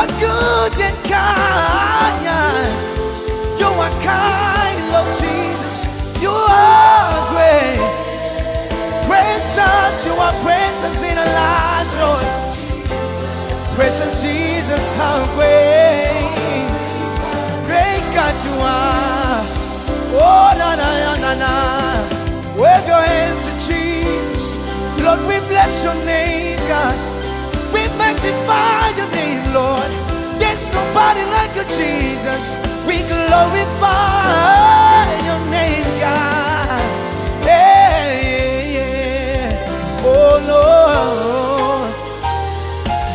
are good and kind. You are kind, Lord Jesus. You are great. Precious, you are precious in our lives, Lord. Precious Jesus, how great. Great God you are. Oh, na na na na. Wave your hands to Jesus. Lord, we bless your name, God. Magnify your name, Lord. There's nobody like you, Jesus. We glorify your name, God. Yeah, yeah, yeah. Oh, Lord.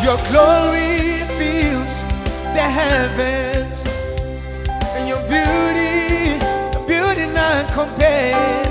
Your glory fills the heavens. And your beauty, your beauty not compares.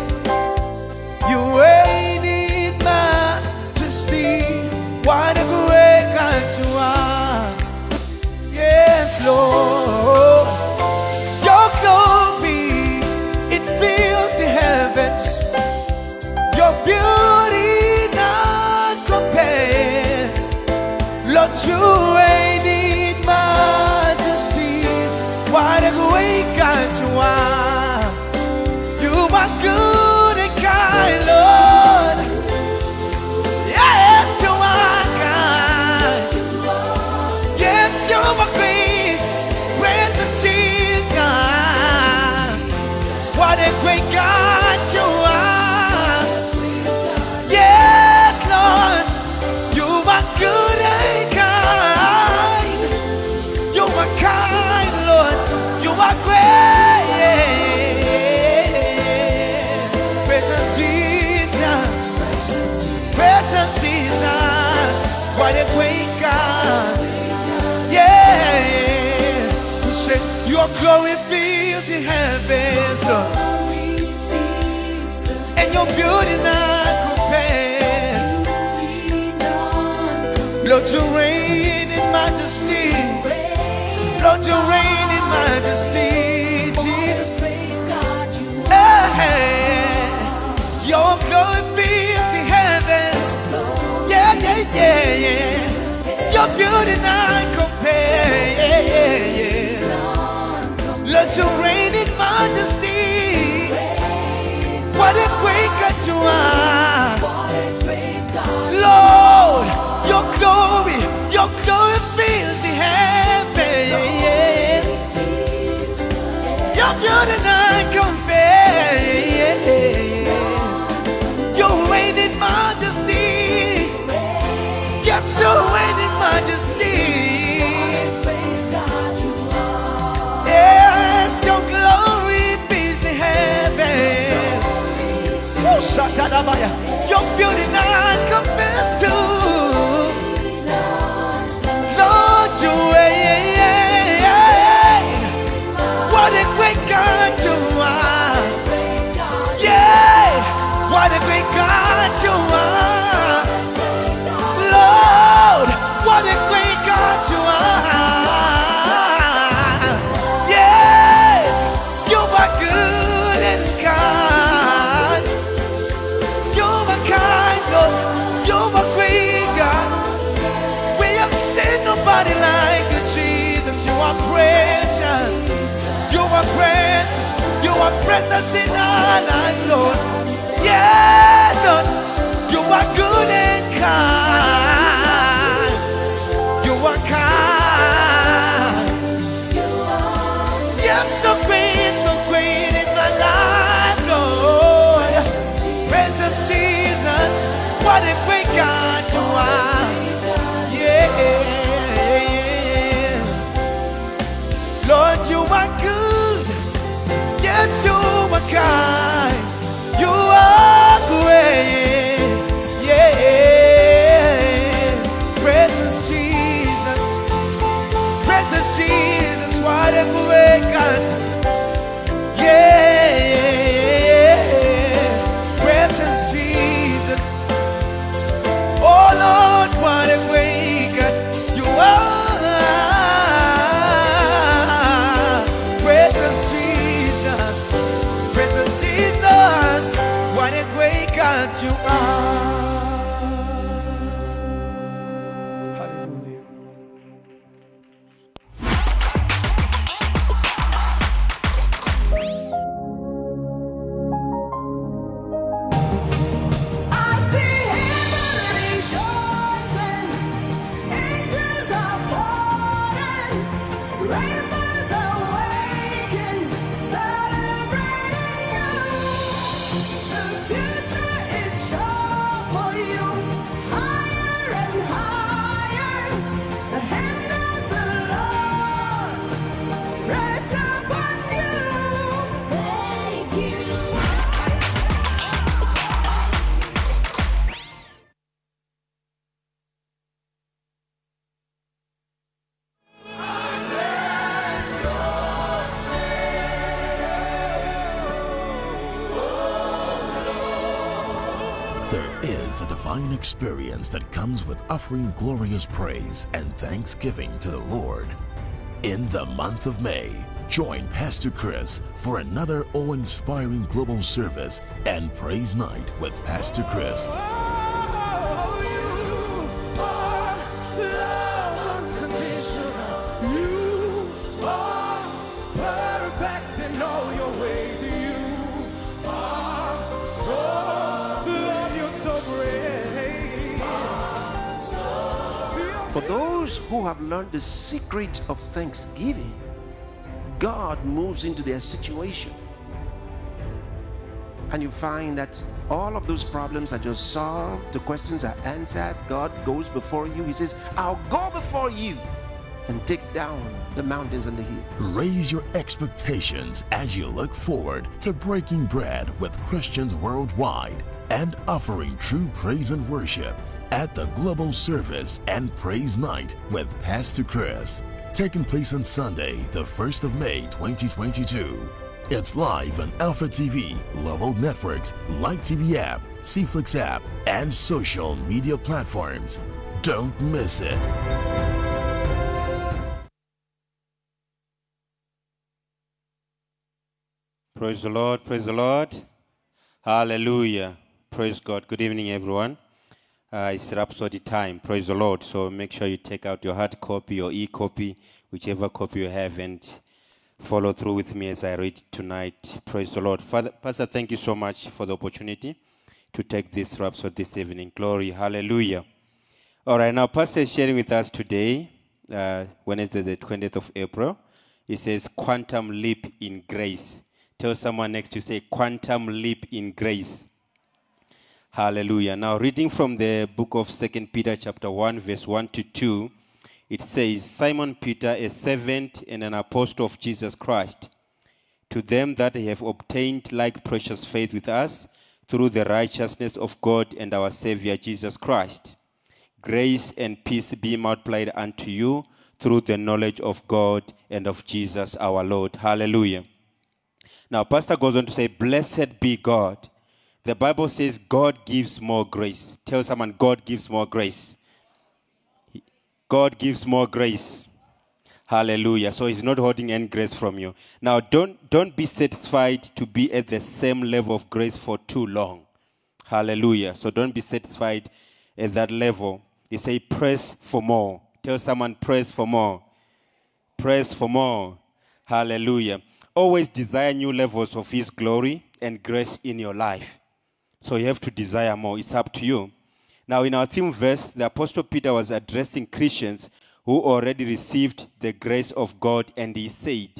Glory fills the heavens, Lord. And your beauty not compared. Lord, you reign in majesty. Lord, you reign in majesty, Jesus. Your glory fills the heavens. Yeah, yeah, yeah, yeah. Your beauty not compared. You reign in majesty. What a great God you are. Lord, your glory, your glory fills the heavens. Your beauty Oh, Satadabaya. Your beauty not compared to. Are precious in our lives, Lord. Yeah, Lord. You are good and kind. Offering glorious praise and thanksgiving to the Lord. In the month of May, join Pastor Chris for another awe inspiring global service and praise night with Pastor Chris. For those who have learned the secret of thanksgiving, God moves into their situation. And you find that all of those problems are just solved, the questions are answered. God goes before you. He says, I'll go before you and take down the mountains and the hills. Raise your expectations as you look forward to breaking bread with Christians worldwide and offering true praise and worship at the Global Service and Praise Night with Pastor Chris, taking place on Sunday, the 1st of May 2022. It's live on Alpha TV, LoveWorld Networks, Light TV app, CeFlix app, and social media platforms. Don't miss it. Praise the Lord, praise the Lord. Hallelujah. Praise God. Good evening, everyone. Uh, it's Rhapsody time. Praise the Lord. So make sure you take out your hard copy or e copy, whichever copy you have, and follow through with me as I read tonight. Praise the Lord. Father, Pastor, thank you so much for the opportunity to take this Rhapsody this evening. Glory. Hallelujah. All right, now, Pastor is sharing with us today, uh, Wednesday, the 20th of April. It says, Quantum Leap in Grace. Tell someone next to say, Quantum Leap in Grace. Hallelujah. Now, reading from the book of Second Peter, chapter 1, verse 1 to 2, it says, Simon Peter, a servant and an apostle of Jesus Christ, to them that have obtained like precious faith with us through the righteousness of God and our Savior Jesus Christ. Grace and peace be multiplied unto you through the knowledge of God and of Jesus our Lord. Hallelujah. Now, Pastor goes on to say, Blessed be God. The Bible says God gives more grace. Tell someone, God gives more grace. God gives more grace. Hallelujah. So he's not holding any grace from you. Now don't don't be satisfied to be at the same level of grace for too long. Hallelujah. So don't be satisfied at that level. He say press for more. Tell someone press for more. Press for more. Hallelujah. Always desire new levels of his glory and grace in your life. So you have to desire more. It's up to you. Now, in our theme verse, the Apostle Peter was addressing Christians who already received the grace of God, and he said,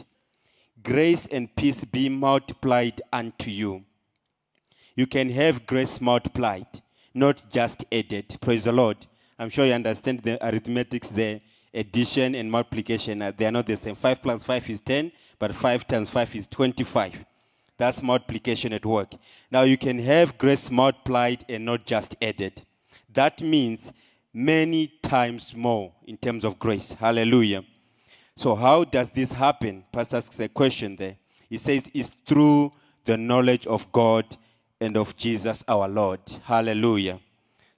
Grace and peace be multiplied unto you. You can have grace multiplied, not just added. Praise the Lord. I'm sure you understand the arithmetics there. Addition and multiplication, they are not the same. 5 plus 5 is 10, but 5 times 5 is 25. That's multiplication at work. Now you can have grace multiplied and not just added. That means many times more in terms of grace. Hallelujah. So how does this happen? Pastor asks a question there. He says it's through the knowledge of God and of Jesus our Lord. Hallelujah.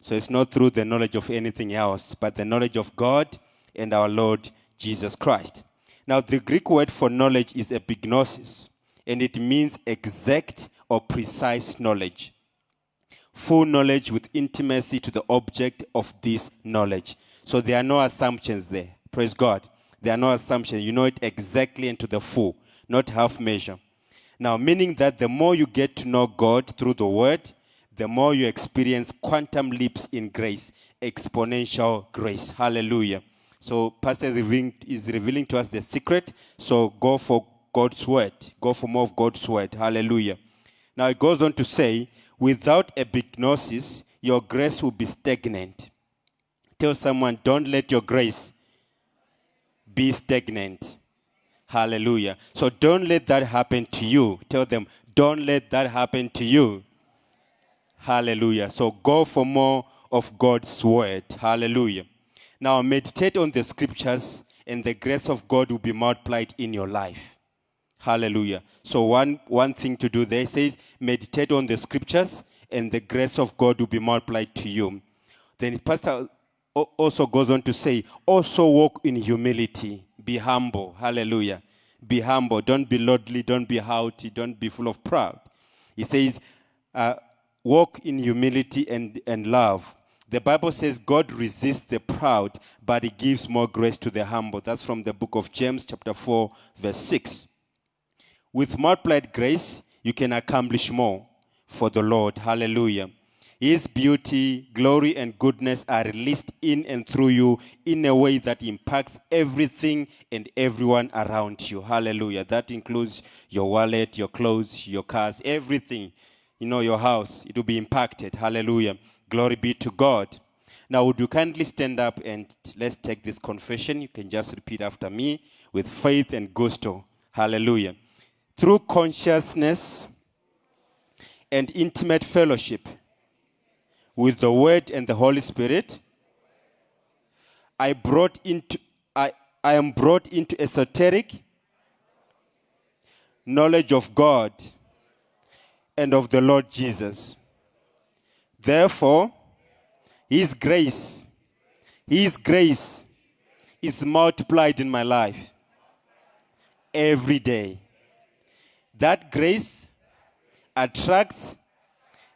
So it's not through the knowledge of anything else, but the knowledge of God and our Lord Jesus Christ. Now, the Greek word for knowledge is epignosis, and it means exact or precise knowledge. Full knowledge with intimacy to the object of this knowledge. So there are no assumptions there. Praise God. There are no assumptions. You know it exactly and to the full, not half measure. Now, meaning that the more you get to know God through the Word, the more you experience quantum leaps in grace, exponential grace. Hallelujah. So, Pastor is revealing, is revealing to us the secret. So, go for God's Word. Go for more of God's Word. Hallelujah. Now, it goes on to say, without epignosis, your grace will be stagnant. Tell someone, don't let your grace be stagnant. Hallelujah. So don't let that happen to you. Tell them, don't let that happen to you. Hallelujah. So go for more of God's word. Hallelujah. Now meditate on the scriptures, and the grace of God will be multiplied in your life. Hallelujah. So one, one thing to do there says meditate on the scriptures, and the grace of God will be multiplied to you. Then Pastor also goes on to say, also walk in humility, be humble. Hallelujah. Be humble. Don't be lordly, don't be haughty, don't be full of pride. He says, uh, walk in humility and, and love. The Bible says God resists the proud, but he gives more grace to the humble. That's from the book of James, chapter 4, verse 6. With multiplied grace, you can accomplish more for the Lord. Hallelujah. His beauty, glory, and goodness are released in and through you in a way that impacts everything and everyone around you. Hallelujah. That includes your wallet, your clothes, your cars, everything. You know, your house. It will be impacted. Hallelujah. Glory be to God. Now, would you kindly stand up and let's take this confession? You can just repeat after me with faith and gusto. Hallelujah. Through consciousness and intimate fellowship with the Word and the Holy Spirit, I brought into I, I am brought into esoteric knowledge of God and of the Lord Jesus. Therefore, His grace, His grace is multiplied in my life every day. That grace attracts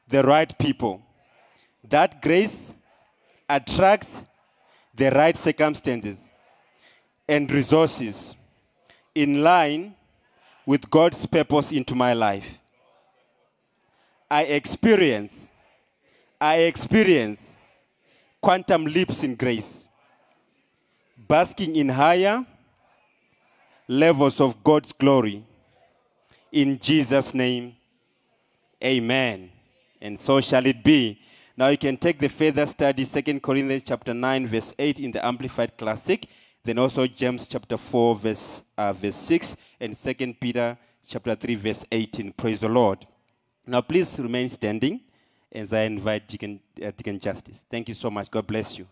the right people. That grace attracts the right circumstances and resources in line with God's purpose into my life. I experience, I experience quantum leaps in grace, basking in higher levels of God's glory. In Jesus' name, amen. And so shall it be. Now you can take the further study, 2 Corinthians chapter 9, verse 8 in the Amplified Classic, then also James chapter 4, verse, uh, verse 6, and 2 Peter chapter 3, verse 18. Praise the Lord. Now please remain standing as I invite Deacon, uh, Deacon Justice. Thank you so much. God bless you.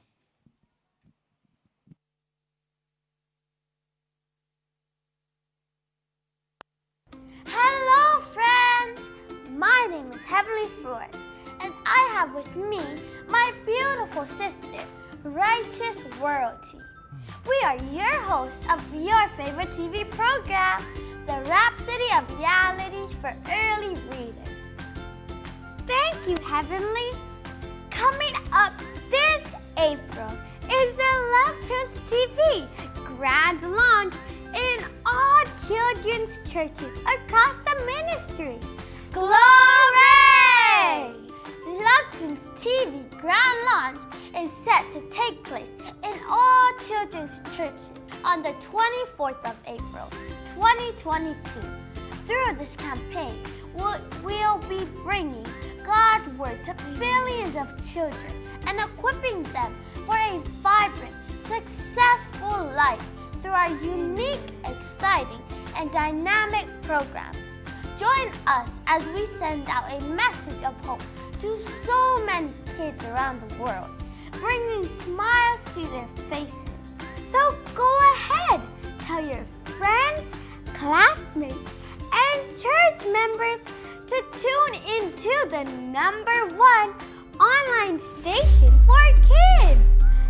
My name is Heavenly Floyd, and I have with me my beautiful sister, Righteous Royalty. We are your hosts of your favorite TV program, The Rhapsody of Reality for Early Readers. Thank you, Heavenly. Coming up this April is the Love TV grand launch in all children's churches across the ministry. Glory! Love TV grand launch is set to take place in all children's churches on the 24th of April, 2022. Through this campaign, we'll be bringing God's Word to billions of children and equipping them for a vibrant, successful life through our unique, exciting, and dynamic programs. Join us as we send out a message of hope to so many kids around the world, bringing smiles to their faces. So go ahead, tell your friends, classmates, and church members to tune into the number one online station for kids.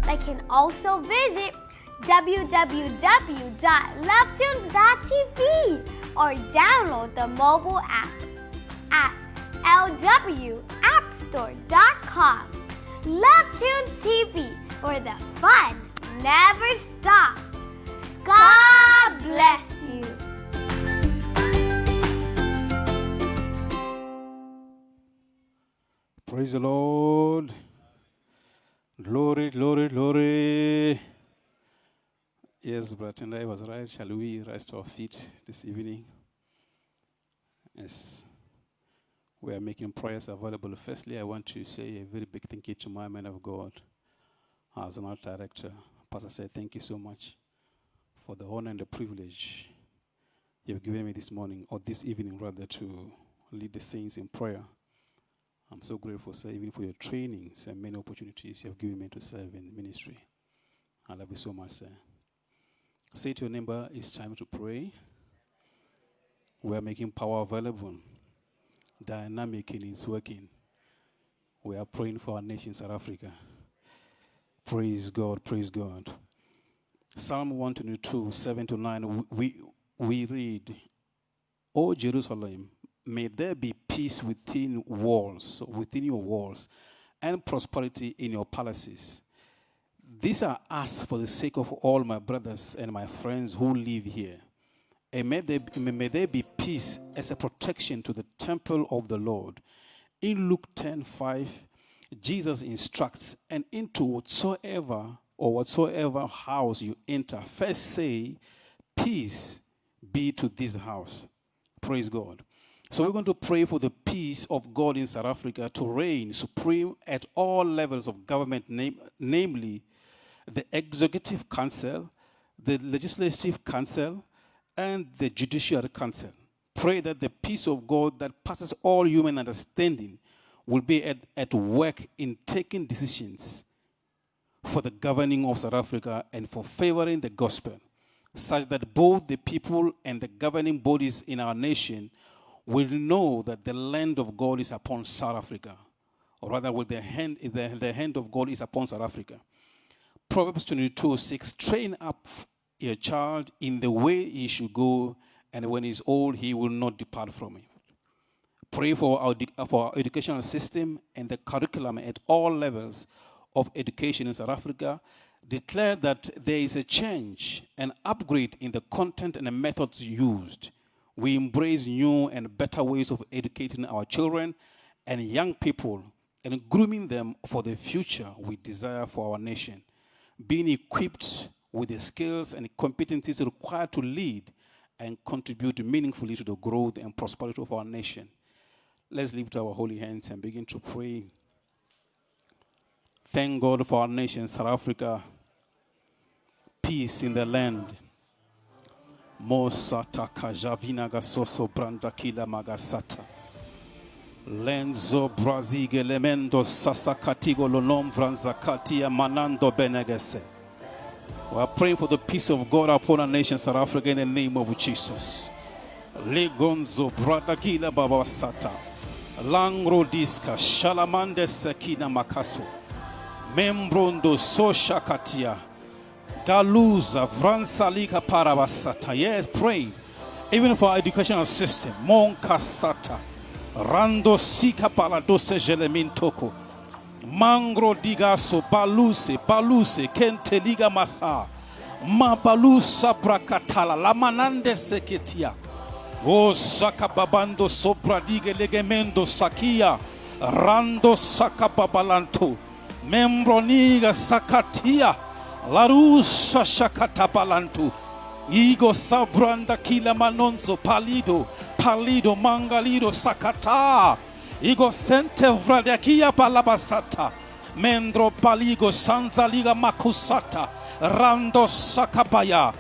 They can also visit www.lovetoons.tv or download the mobile app at lwappstore.com. LoveToons TV, where the fun never stops. God bless you. Praise the Lord. Glory, glory, glory. Yes, I was right. Shall we rise to our feet this evening? Yes. We are making prayers available. Firstly, I want to say a very big thank you to my man of God as an art director. Pastor said, Thank you so much for the honor and the privilege you've given me this morning, or this evening rather, to lead the saints in prayer. I'm so grateful, sir, even for your trainings and many opportunities you have given me to serve in ministry. I love you so much, sir. Say to your neighbor, it's time to pray. We are making power available. Dynamic and it's working. We are praying for our nation, South Africa. Praise God, praise God. Psalm 122, 7 to 9, we, we read, O Jerusalem, may there be peace within walls, within your walls, and prosperity in your palaces. These are asked for the sake of all my brothers and my friends who live here. And may there, may there be peace as a protection to the temple of the Lord. In Luke 10 5, Jesus instructs, and into whatsoever or whatsoever house you enter, first say, Peace be to this house. Praise God. So we're going to pray for the peace of God in South Africa to reign supreme at all levels of government, name, namely the Executive Council, the Legislative Council, and the Judiciary Council. Pray that the peace of God that passes all human understanding will be at, at work in taking decisions for the governing of South Africa and for favoring the gospel, such that both the people and the governing bodies in our nation will know that the land of God is upon South Africa, or rather, will the hand, the, the hand of God is upon South Africa. Proverbs 22 6 Train up your child in the way he should go, and when he's old, he will not depart from it. Pray for our, for our educational system and the curriculum at all levels of education in South Africa. Declare that there is a change, an upgrade in the content and the methods used. We embrace new and better ways of educating our children and young people and grooming them for the future we desire for our nation being equipped with the skills and competencies required to lead and contribute meaningfully to the growth and prosperity of our nation. Let's lift our holy hands and begin to pray. Thank God for our nation, South Africa. Peace in the land. Mosata kajavina gasoso brandakila magasata. Lenzo brazige lemendo sasakatigo manando benegese. We are praying for the peace of God upon our nation, South Africa, in the name of Jesus. Legonzo bradagila babasata. Langro diska shalamande sekina makaso. Membrondo soshakatia. Galuza vransalika parabasata. Yes, pray. Even for our educational system. Monkasata. Rando sika paladose jelemintoko. Mangro digaso baluse baluse kente liga masa. Ma balusa brakatala lamanande seketia. O saka babando sopra dige legemendo sakia. Rando saka. Membro niga sakatia. Larusa shakatabalantu. Igo sabranda kila manonzo palido, palido mangalido sakata. Igo sente vradakia palabasata. Mendro paligo sanzaliga makusata. Rando sakapaya.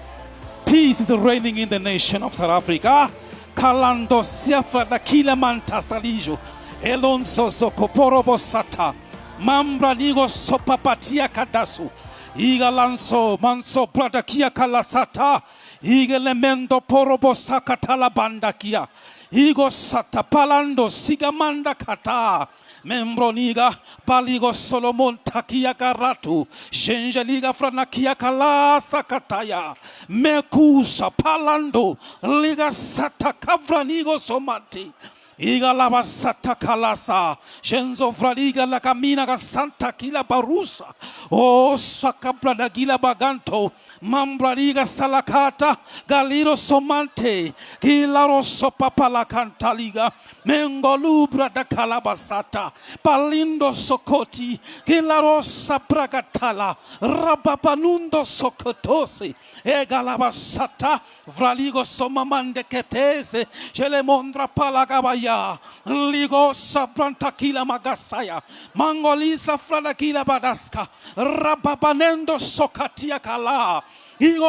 Peace is reigning in the nation of South Africa. Kalando siafra da kila mantasalijo. Elonso zokoporobo sata. Mambra ligo sopapatia kadasu. Iga lanso manso brada kia kalasata. Iga lemendo porobo sakatala banda kia. Igo sata palando sigamanda kata. Membro niga paligo Solomon takia karatu. Liga franakia kala sakataya. Mekusa palando liga sata kavranigo somati. Iga lava sata kalasa. Jenzo fraliga la camina ga santa kila barusa. O sakabra da gila baganto. Mambraliga salakata. Galiro somante. Kilaro sopapala cantaliga. Mengolubra da calabasata. Palindo sokoti. Kilaro sapragatala. Rababanundo sokotose. Egalabasata. Vraligo somamande ketese. Jelemondra palagabaya. Sabrantakila magasaya. Mangolisa badaska. Rababanendo sokatia kala. The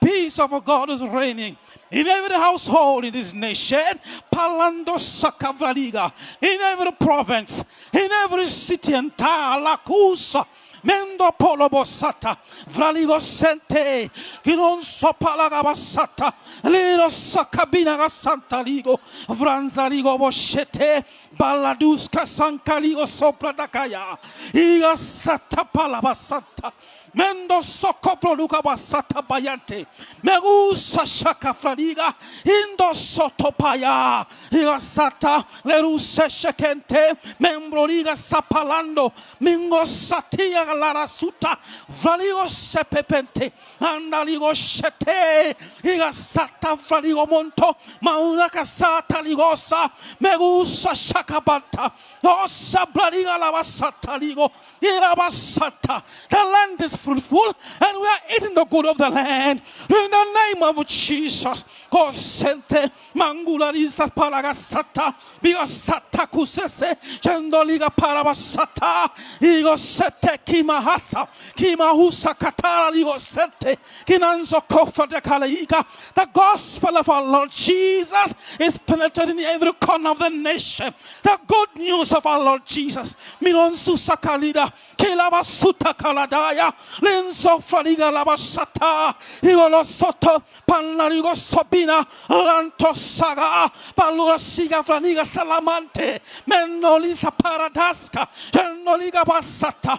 peace of God is reigning in every household in this nation, Palando Sakavraliga, in every province, in every city and town, Lakusa, mendo polobo sata vraligo sente non so palaga sata liro sakabina ga santa ligo vranza ligo boshete baladuska sankaligo sopra dakaya iga sata palaba santa Mendo sokopro luka basata bayante. Megusa shaka fradiga. Indo sotopaya. Iga sata leruse shekente. Membro liga sapalando. Mingo satia lara suta. Vraligo sepepente. Andaligo shete. Iga sata vraligo monto. Maunaka sata ligosa. Megusa shaka bata. Osa braliga la basata ligo. Ira basata. The land is fruitful and we are eating the good of the land. In the name of Jesus. Consente mangula risa paragasata bigasata kusese chendoliga parabasata igo sete kimahasa kimahusa katara ligo sete kinanzo kofa de kalaiga the gospel of our Lord Jesus is penetrating every corner of the nation. The good news of our Lord Jesus. Minonsu sakalida kilabasuta kaladaya lenzo fraliga labasata igolo soto panlarigo sobina lanto saga palura siga franiga salamante menolisa paradaska genoliga basata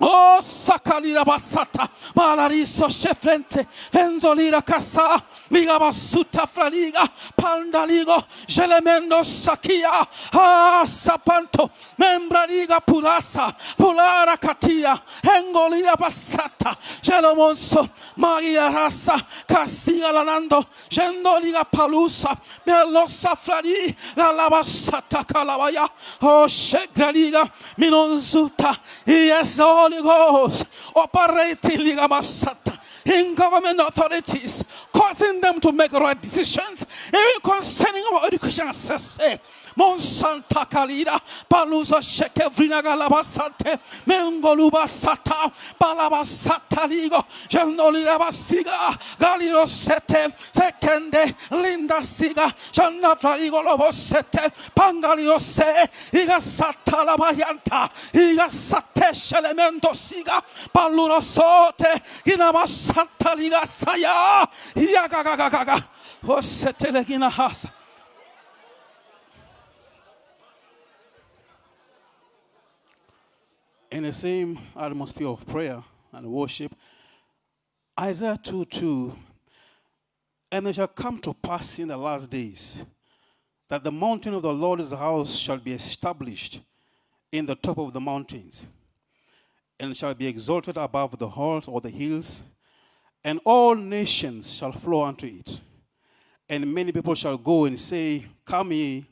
Oh, sakalira basata, malariso shefrente, fenzolira kasa, miga basuta fraliga, pandaligo, gelemendo sakia, ah, sapanto, membraliga pulasa, pulara katia, engolira basata, gelomonso, magia rasa, casia lanando, gendoliga palusa, melosa frali, la labasata calabaya, oh, shegraliga, minonzuta, yes, Holy Ghost. Operating in government authorities, causing them to make right decisions, even concerning our education access. Monsanta Kalida, Palusa Shekevrina Galabasate, Mengoluba Sata, Balabasata Ligo, Janolida Basiga, Galilo Sete, Sekende, Linda Siga, Janna Fraligo Lobo Sete, Pangalio Se, Iga Labayanta, Iga Sate Shelemento Siga, Paluro Sote, Inama Santa Liga Saya, Yagagagaga, Osete Legina Hasa. In the same atmosphere of prayer and worship, Isaiah 2 2, and it shall come to pass in the last days that the mountain of the Lord's house shall be established in the top of the mountains, and shall be exalted above the halls or the hills, and all nations shall flow unto it. And many people shall go and say, Come ye,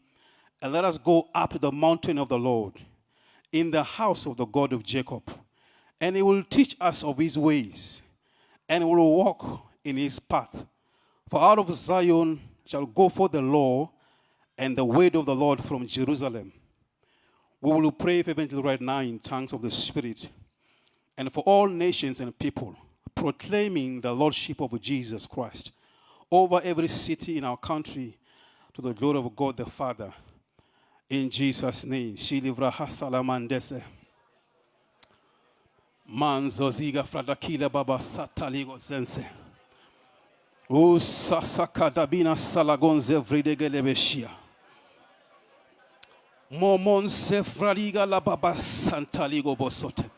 and let us go up to the mountain of the Lord in the house of the God of Jacob, and he will teach us of his ways, and will walk in his path. For out of Zion shall go forth the law and the word of the Lord from Jerusalem. We will pray fervently right now in tongues of the Spirit, and for all nations and people, proclaiming the Lordship of Jesus Christ over every city in our country to the glory of God the Father. In Jesus' name, Shilivra Hasalamandese. Manzo ziga fradakila baba sataligo zense. O sasakadabina salagonze vridegelebeshia. Momon sefraliga la baba santaligo bosote.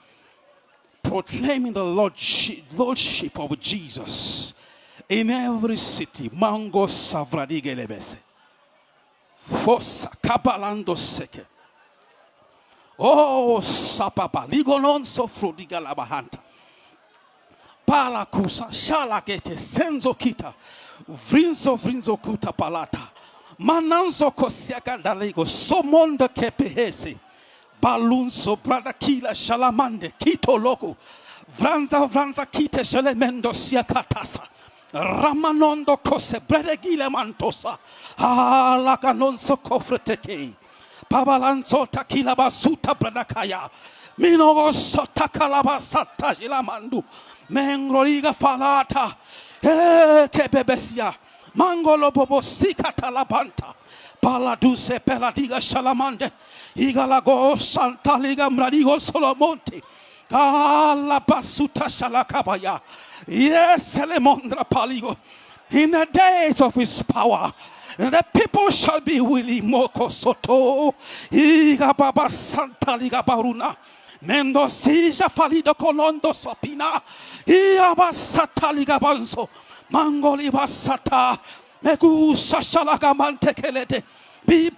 Proclaiming the lordship, lordship of Jesus in every city. Mango savradigelebese. Força cabalando seke. Oh, sapapa, ligonon sofro di galabahanta. Pala kusa, shala gete, senzo kita, vrinzo vrinzo kuta palata. Mananzo kosiaka dalego, somonda kepehese. Balunso brada kila shalamande, kito loco. Vranza vranza kite shalemendo siakatasa. Ramanondo kose bredegile mantosa. La canonso cofreteke. Pabalanzo takila basuta bradakaya. Minogo sota kalabasata jilamandu. Mengroliga falata. Eh, che bebesia. Mangolo bobo sika talabanta. Paladuse peladiga shalamande. Igalago santa liga mradigo solomonte. Alabasuta shalakabaya. Yes. In the days of his power, the people shall be willing. Moko soto. Iga baba santa liga baruna. Mendo sija falido colondo sopina. Ia basata liga banzo. Mangoli basata. Megusa shalaga mantekelete. They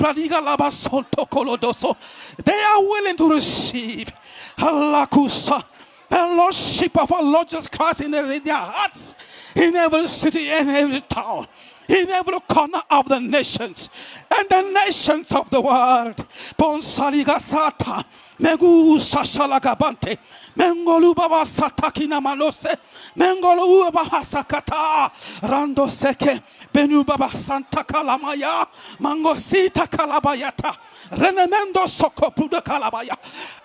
are willing to receive. Halakusa. The Lordship of our Lord Jesus Christ in their, hearts, in every city and every town, in every corner of the nations and the nations of the world. Bonsaliga sata, megu sashalagabante, mengolu baba satakina malose, mengolu baba sakata, rando seke, benu baba santa kalamaya, mangosita kalabayata, renemendo soko pruda kalabaya.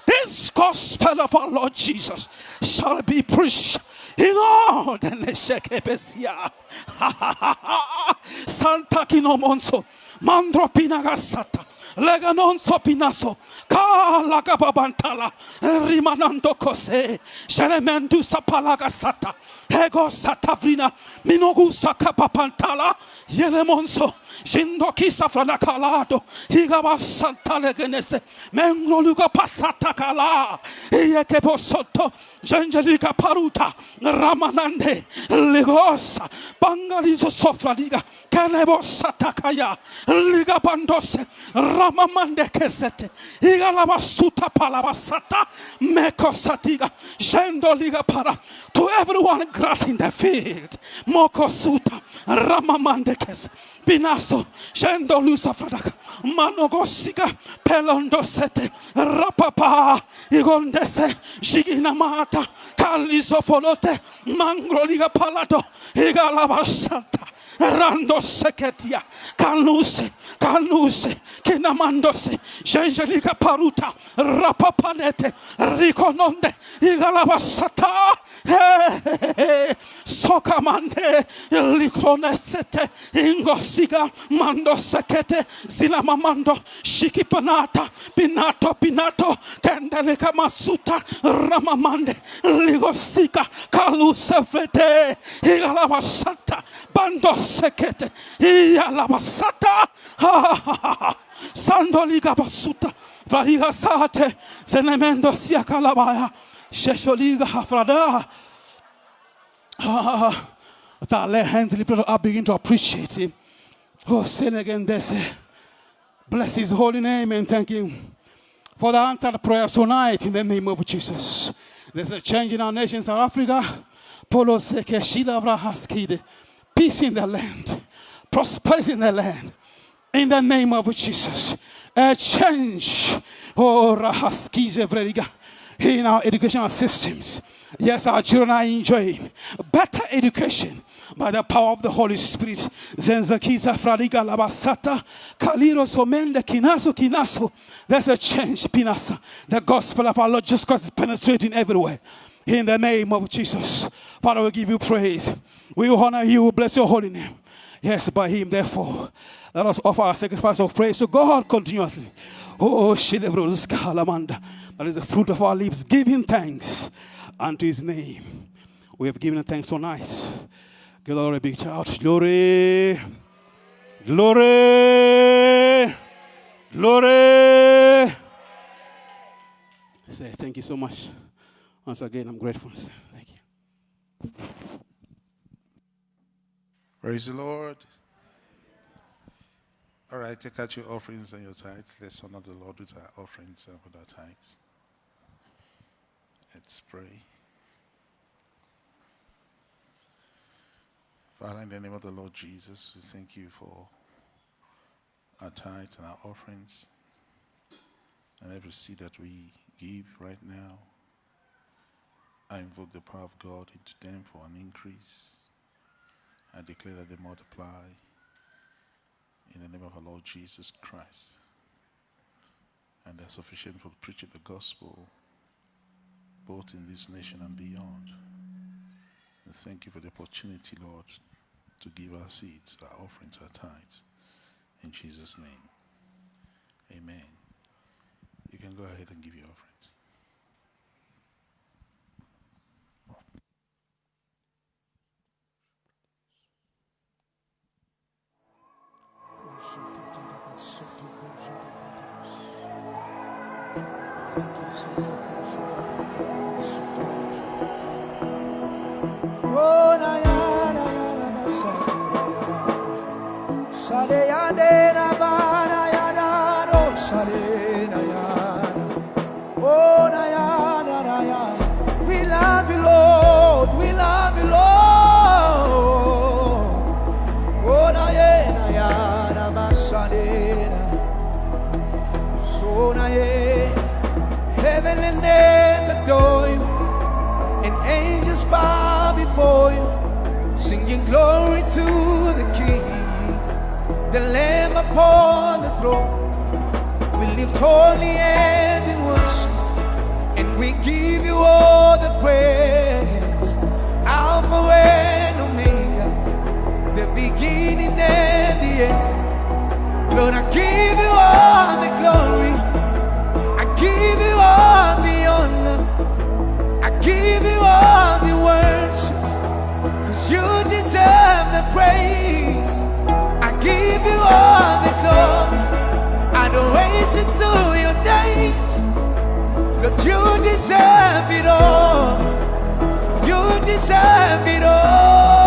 This gospel of our Lord Jesus shall be preached Neshekebesia. Santa Kinomonso, Mandro Pinagasata. Lega non so pinaso, kala gababantala, rimanando cose, sheremendu sapalaga sata, ego satavrina, minogu sakapapantala, yelemonso, jindo kisa frana kalado, higaba santa legenese, mengro luga pasata kala, ieke posoto, jengeliga paruta, ramanande, ligosa, bangalizo sofra liga, kelebo satakaya, liga bandose, ramamande kesete, igalaba suta palabasata, meko satiga, jendo liga para, to everyone grass in the field, moko suta, ramamande kes, Binaso, Shendo Lusa Fradaka, Manogosiga, Pelondo Sete, Rapapa, Igondese, Shigina Mata, Kaliso Folote, Mangroliga Palato, Igalaba Rando seketia, kanuse, kanuse, kinamandose, jengelika paruta, rapapanete, rikononde, igalabasata, sokamande, likonesete, ingosiga, mando sekete, zilamamando, shikipanata, pinato, pinato, kendelika masuta, ramamande, ligosika, kaluse fete, igalabasata, bando sekete, ialabasata, sandoliga basuta, variga sate, zenemendo sia kalabaya, shesholiga hafrada. With our left hands lifted up, begin to appreciate Him. Oh, sin again, this. Bless His holy name and thank Him for the answered prayers tonight in the name of Jesus. There's a change in our nation, South Africa. Polo seke shida brahaskide. Peace in the land, prosperity in the land. In the name of Jesus, a change. Oh, rahaskize vrediga in our educational systems. Yes, our children are enjoying better education by the power of the Holy Spirit. Zenzakiza fradiga labasata kaliro somende kinaso kinaso. There's a change, pinasa. The gospel of our Lord Jesus Christ is penetrating everywhere. In the name of Jesus, Father, we give you praise. We honor you. We bless your holy name. Yes, by him, therefore, let us offer our sacrifice of praise to God continuously. Oh. That is the fruit of our lips, giving thanks unto his name. We have given thanks tonight. Give the Lord a big shout. Glory. Glory. Glory. Say thank you so much. Once again, I'm grateful. Thank you. Praise the Lord. All right, take out your offerings and your tithes. Let's honor the Lord with our offerings and with our tithes. Let's pray. Father, in the name of the Lord Jesus, we thank you for our tithes and our offerings and every seed that we give right now. I invoke the power of God into them for an increase. I declare that they multiply in the name of our Lord Jesus Christ. And they're sufficient for preaching the gospel both in this nation and beyond. And thank you for the opportunity, Lord, to give our seeds, our offerings, our tithes. In Jesus' name. Amen. You can go ahead and give your offerings. worship. Glory to the King, the Lamb upon the throne. We lift holy hands in worship, and we give you all the praise. Alpha and Omega, the beginning and the end. Lord, I give you all the glory. praise. I give you all the glory, it to your name. But you deserve it all. You deserve it all.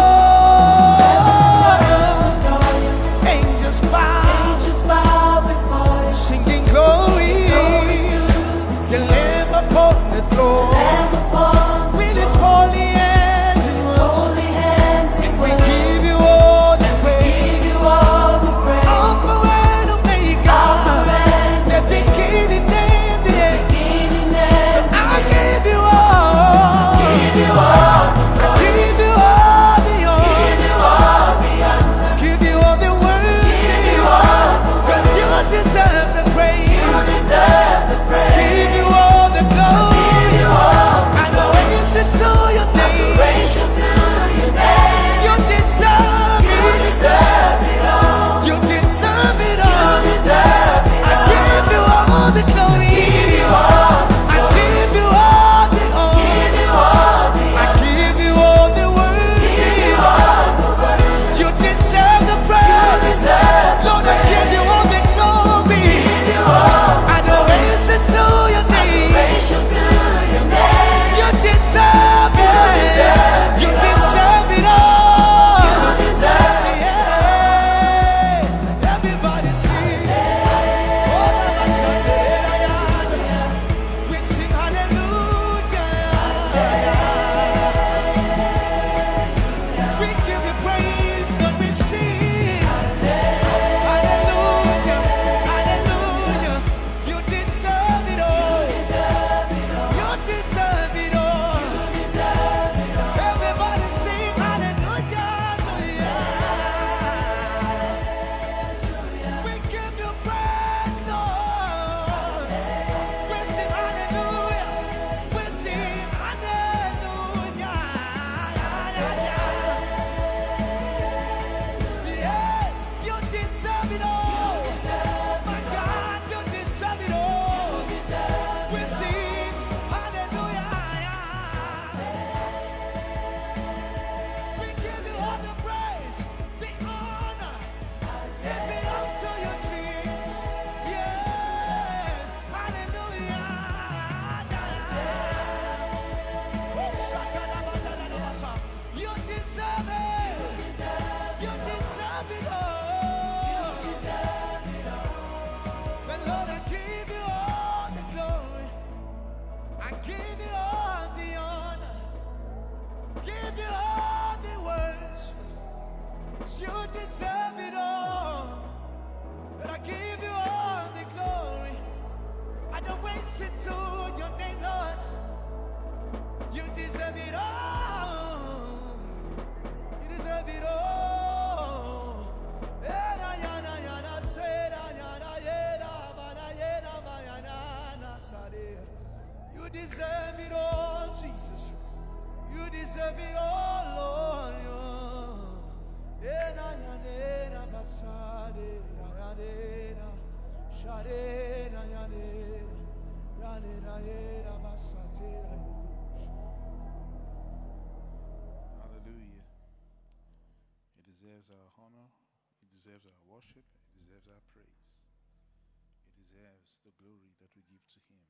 Deserves the glory that we give to him.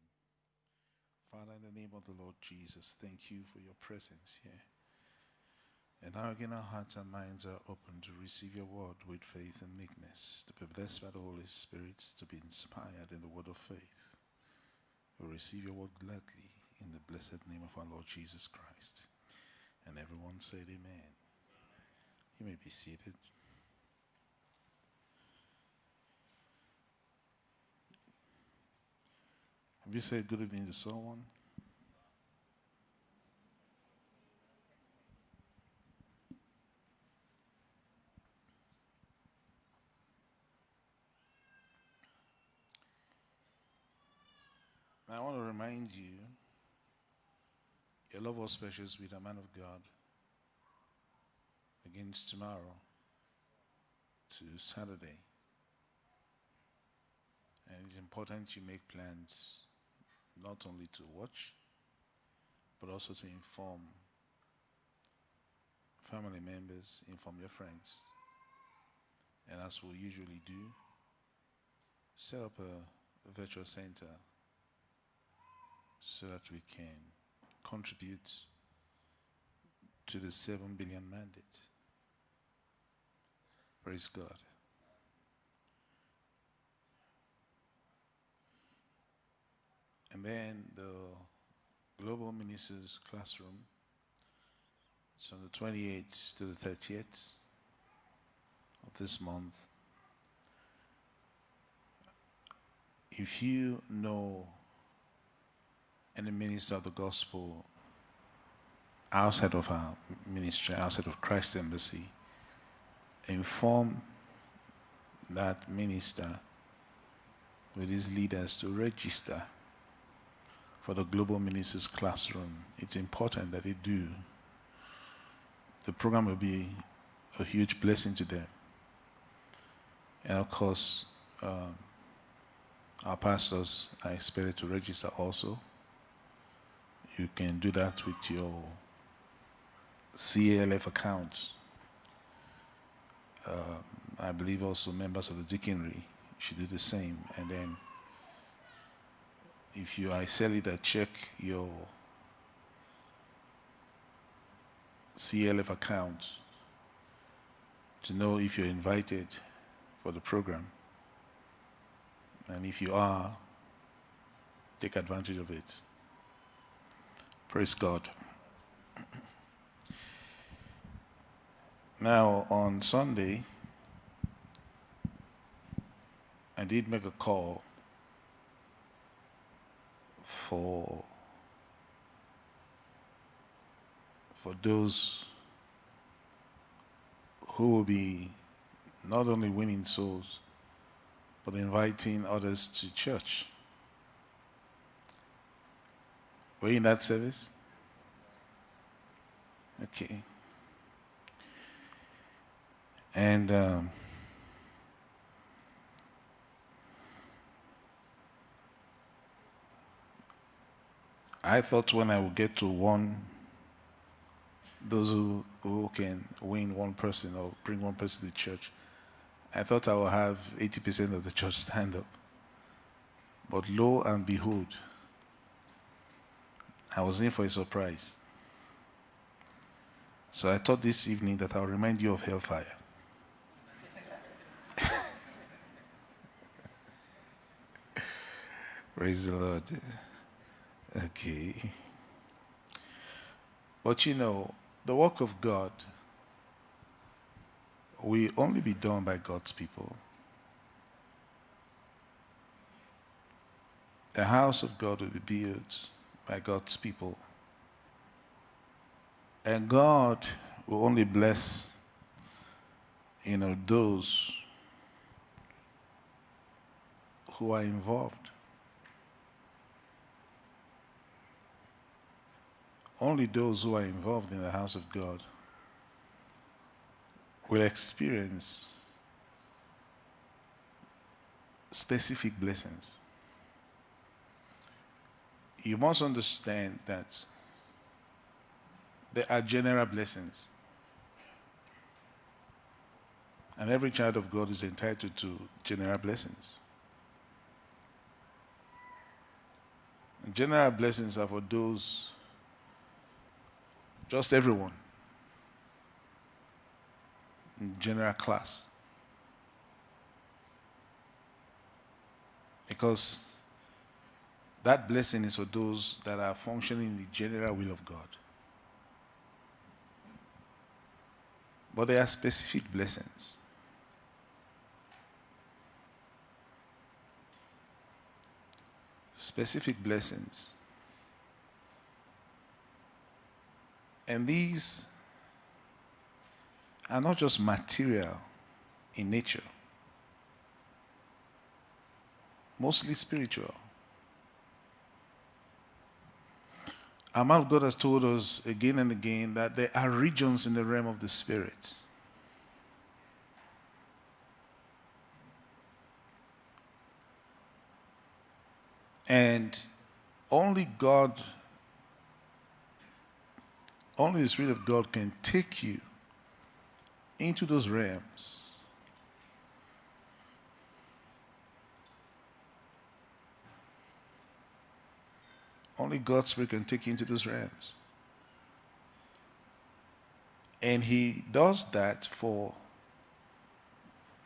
Father, in the name of the Lord Jesus, thank you for your presence here. And now again, our hearts and minds are open to receive your word with faith and meekness, to be blessed by the Holy Spirit, to be inspired in the word of faith. We receive your word gladly in the blessed name of our Lord Jesus Christ. And everyone said, Amen. You may be seated. Have you said good evening to someone? I want to remind you Your LoveWorld Specials with a man of God begins tomorrow to Saturday. And it's important you make plans not only to watch, but also to inform family members, inform your friends. And as we usually do, set up a, virtual center so that we can contribute to the 7 billion mandate. Praise God. And then the Global Ministers Classroom is from the 28th to the 30th of this month. If you know any minister of the gospel outside of our ministry, outside of Christ Embassy, inform that minister with his leaders to register for the Global Ministers Classroom. It's important that they do. The program will be a huge blessing to them. And of course, um, our pastors are expected to register also. You can do that with your CLF accounts. Um, I believe also members of the deaconry should do the same. And then if you are a leader, check your CLF account to know if you're invited for the program. And if you are, take advantage of it. Praise God. Now, on Sunday, I did make a call for for those who will be not only winning souls but inviting others to church. Were you in that service? Okay. And um, I thought when I would get to one, those who, who can win one person or bring one person to church, I thought I would have 80% of the church stand up. But lo and behold, I was in for a surprise. So I thought this evening that I'll remind you of hellfire. Praise the Lord. Okay. But you know, the work of God will only be done by God's people. The house of God will be built by God's people. And God will only bless, you know, those who are involved. Only those who are involved in the house of God will experience specific blessings. You must understand that there are general blessings. And every child of God is entitled to general blessings. And general blessings are for those, just everyone, in general class. Because that blessing is for those that are functioning in the general will of God. But there are specific blessings. Specific blessings. And these are not just material in nature, mostly spiritual. Our of God has told us again and again that there are regions in the realm of the spirit. And only God, only the Spirit of God can take you into those realms. Only God's Spirit can take you into those realms. And He does that for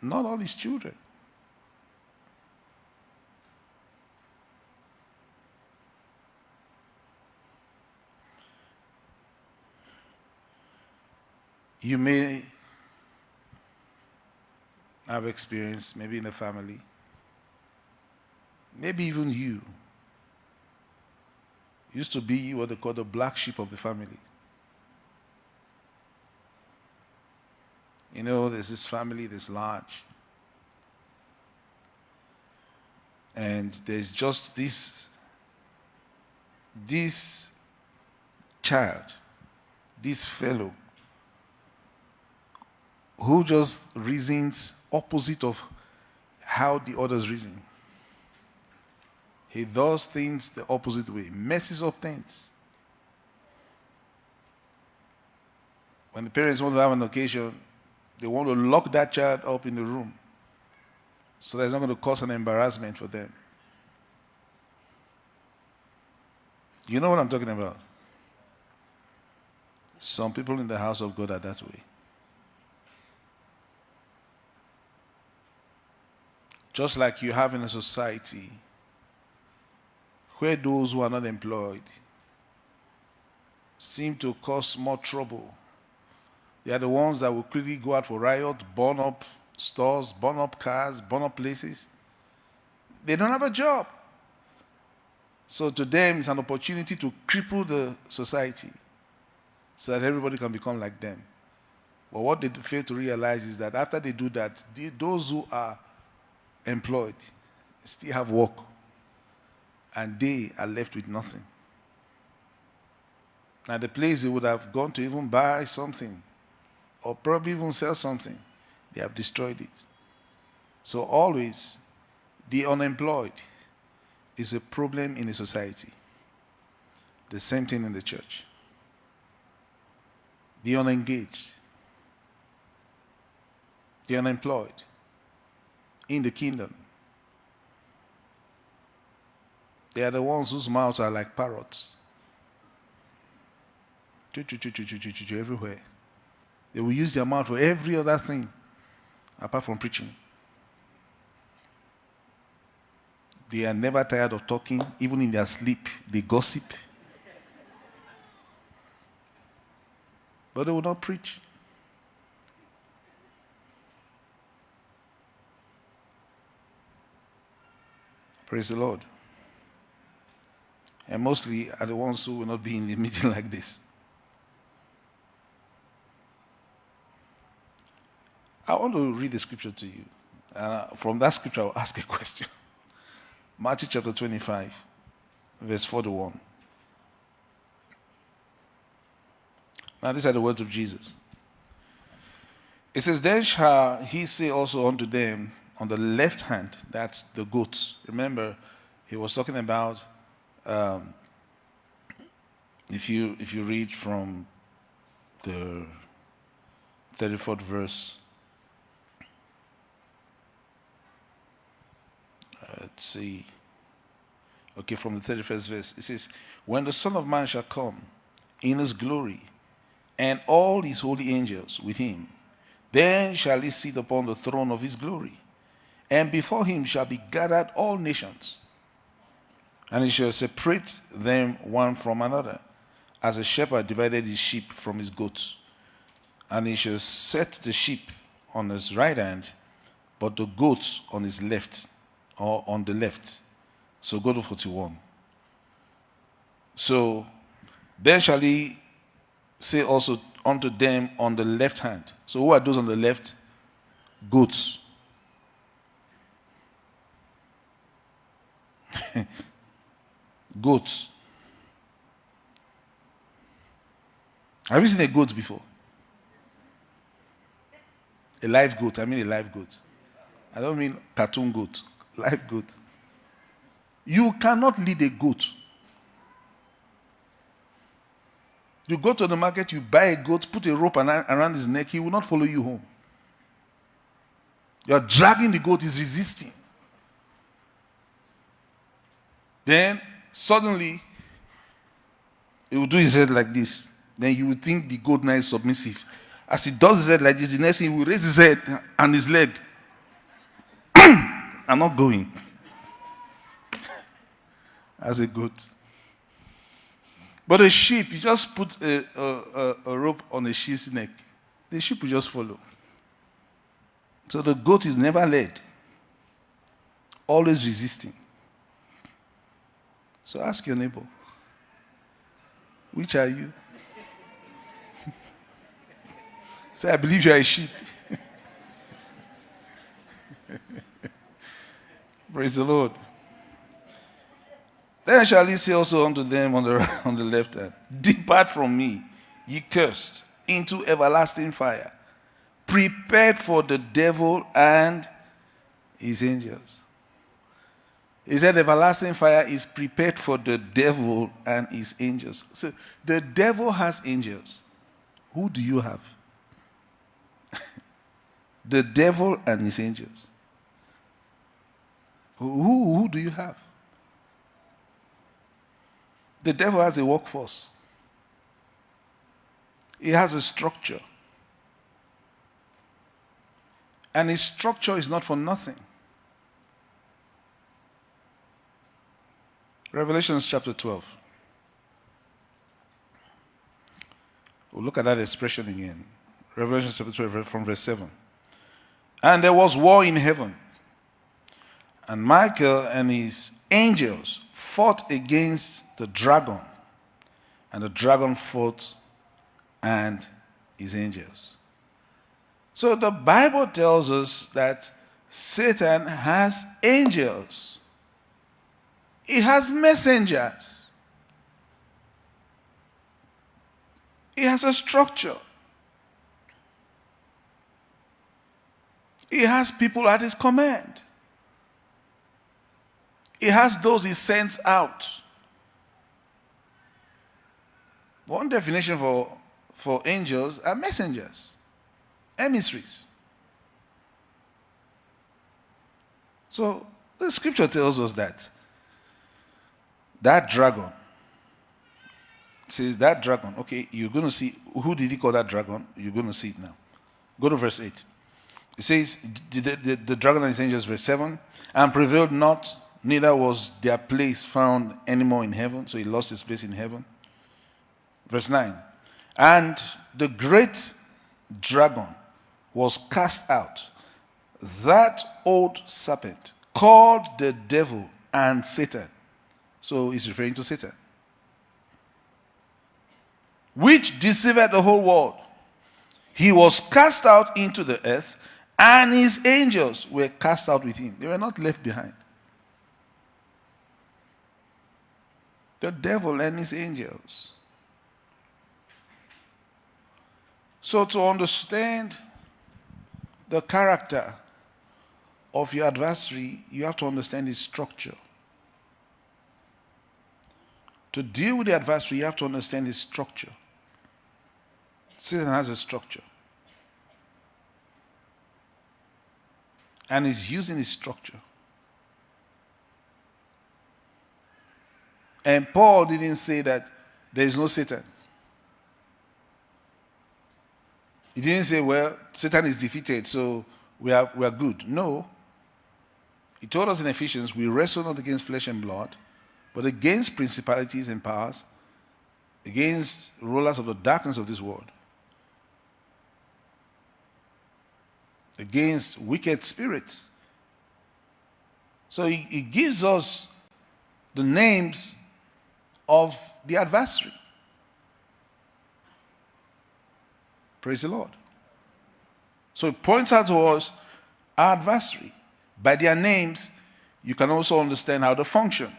not all His children. You may have experience, maybe in the family, maybe even you used to be what they call the black sheep of the family. You know, there's this family this large. And there's just this this child, this fellow, who just reasons opposite of how the others reason. He does things the opposite way, messes up things. When the parents want to have an occasion, they want to lock that child up in the room so that it's not going to cause an embarrassment for them. You know what I'm talking about? Some people in the house of God are that way. Just like you have in a society where those who are not employed seem to cause more trouble. They are the ones that will quickly go out for riot, burn up stores, burn up cars, burn up places. They don't have a job. So to them, it's an opportunity to cripple the society so that everybody can become like them. But what they fail to realize is that after they do that, they, those who are employed still have work and they are left with nothing. Now, the place they would have gone to even buy something or probably even sell something, they have destroyed it. So, always, the unemployed is a problem in a society. The same thing in the church. The unengaged, the unemployed in the kingdom They are the ones whose mouths are like parrots. Everywhere. They will use their mouth for every other thing apart from preaching. They are never tired of talking, even in their sleep, they gossip. But they will not preach. Praise the Lord and mostly are the ones who will not be in the meeting like this. I want to read the scripture to you. Uh, from that scripture, I'll ask a question. Matthew chapter 25, verse 41. Now, these are the words of Jesus. It says, Then shall he say also unto them on the left hand, that's the goats. Remember, he was talking about um, if you if you read from the 34th verse. Let's see. Okay, from the 31st verse, it says, When the Son of Man shall come in his glory, and all his holy angels with him, then shall he sit upon the throne of his glory and before him shall be gathered all nations. And he shall separate them one from another, as a shepherd divided his sheep from his goats. And he shall set the sheep on his right hand, but the goats on his left, or on the left. So go to 41. So then shall he say also unto them on the left hand. So who are those on the left? Goats. goats. Have you seen a goat before? A live goat. I mean a live goat. I don't mean cartoon goat. Live goat. You cannot lead a goat. You go to the market, you buy a goat, put a rope around his neck, he will not follow you home. You're dragging the goat, he's resisting. Then suddenly, he will do his head like this. Then you will think the goat now is submissive. As he does his head like this, the next thing he will raise his head and his leg. I'm not going. As a goat. But a sheep, you just put a, a, a, rope on a sheep's neck, the sheep will just follow. So the goat is never led, always resisting. So ask your neighbor, which are you? Say, I believe you are a sheep. Praise the Lord. Then shall he say also unto them on the, on the left hand, Depart from me, ye cursed, into everlasting fire, prepared for the devil and his angels. He said, Everlasting fire is prepared for the devil and his angels. So the devil has angels. Who do you have? the devil and his angels. Who, who do you have? The devil has a workforce, he has a structure. And his structure is not for nothing. Revelations chapter 12. We'll look at that expression again. Revelation chapter 12, from verse 7. And there was war in heaven. And Michael and his angels fought against the dragon, and the dragon fought and his angels. So the Bible tells us that Satan has angels, he has messengers, he has a structure. He has people at his command. He has those he sends out. One definition for, for angels are messengers, emissaries. So the scripture tells us that that dragon says that dragon. Okay, you're going to see who did he call that dragon? You're going to see it now. Go to verse 8. It says, the, the, the dragon and his angels, verse 7, and prevailed not neither was their place found anymore in heaven. So he lost his place in heaven. Verse 9. And the great dragon was cast out, that old serpent called the devil and Satan. So he's referring to Satan. Which deceived the whole world. He was cast out into the earth, and his angels were cast out with him. They were not left behind. the devil and his angels. So, to understand the character of your adversary, you have to understand his structure. To deal with the adversary, you have to understand his structure. Satan has a structure. And he's using his structure And Paul didn't say that there is no Satan. He didn't say, well, Satan is defeated, so we are, we are good. No. He told us in Ephesians, we wrestle not against flesh and blood, but against principalities and powers, against rulers of the darkness of this world, against wicked spirits. So he, he gives us the names of the adversary. Praise the Lord. So it points out to us our adversary. By their names, you can also understand how they function.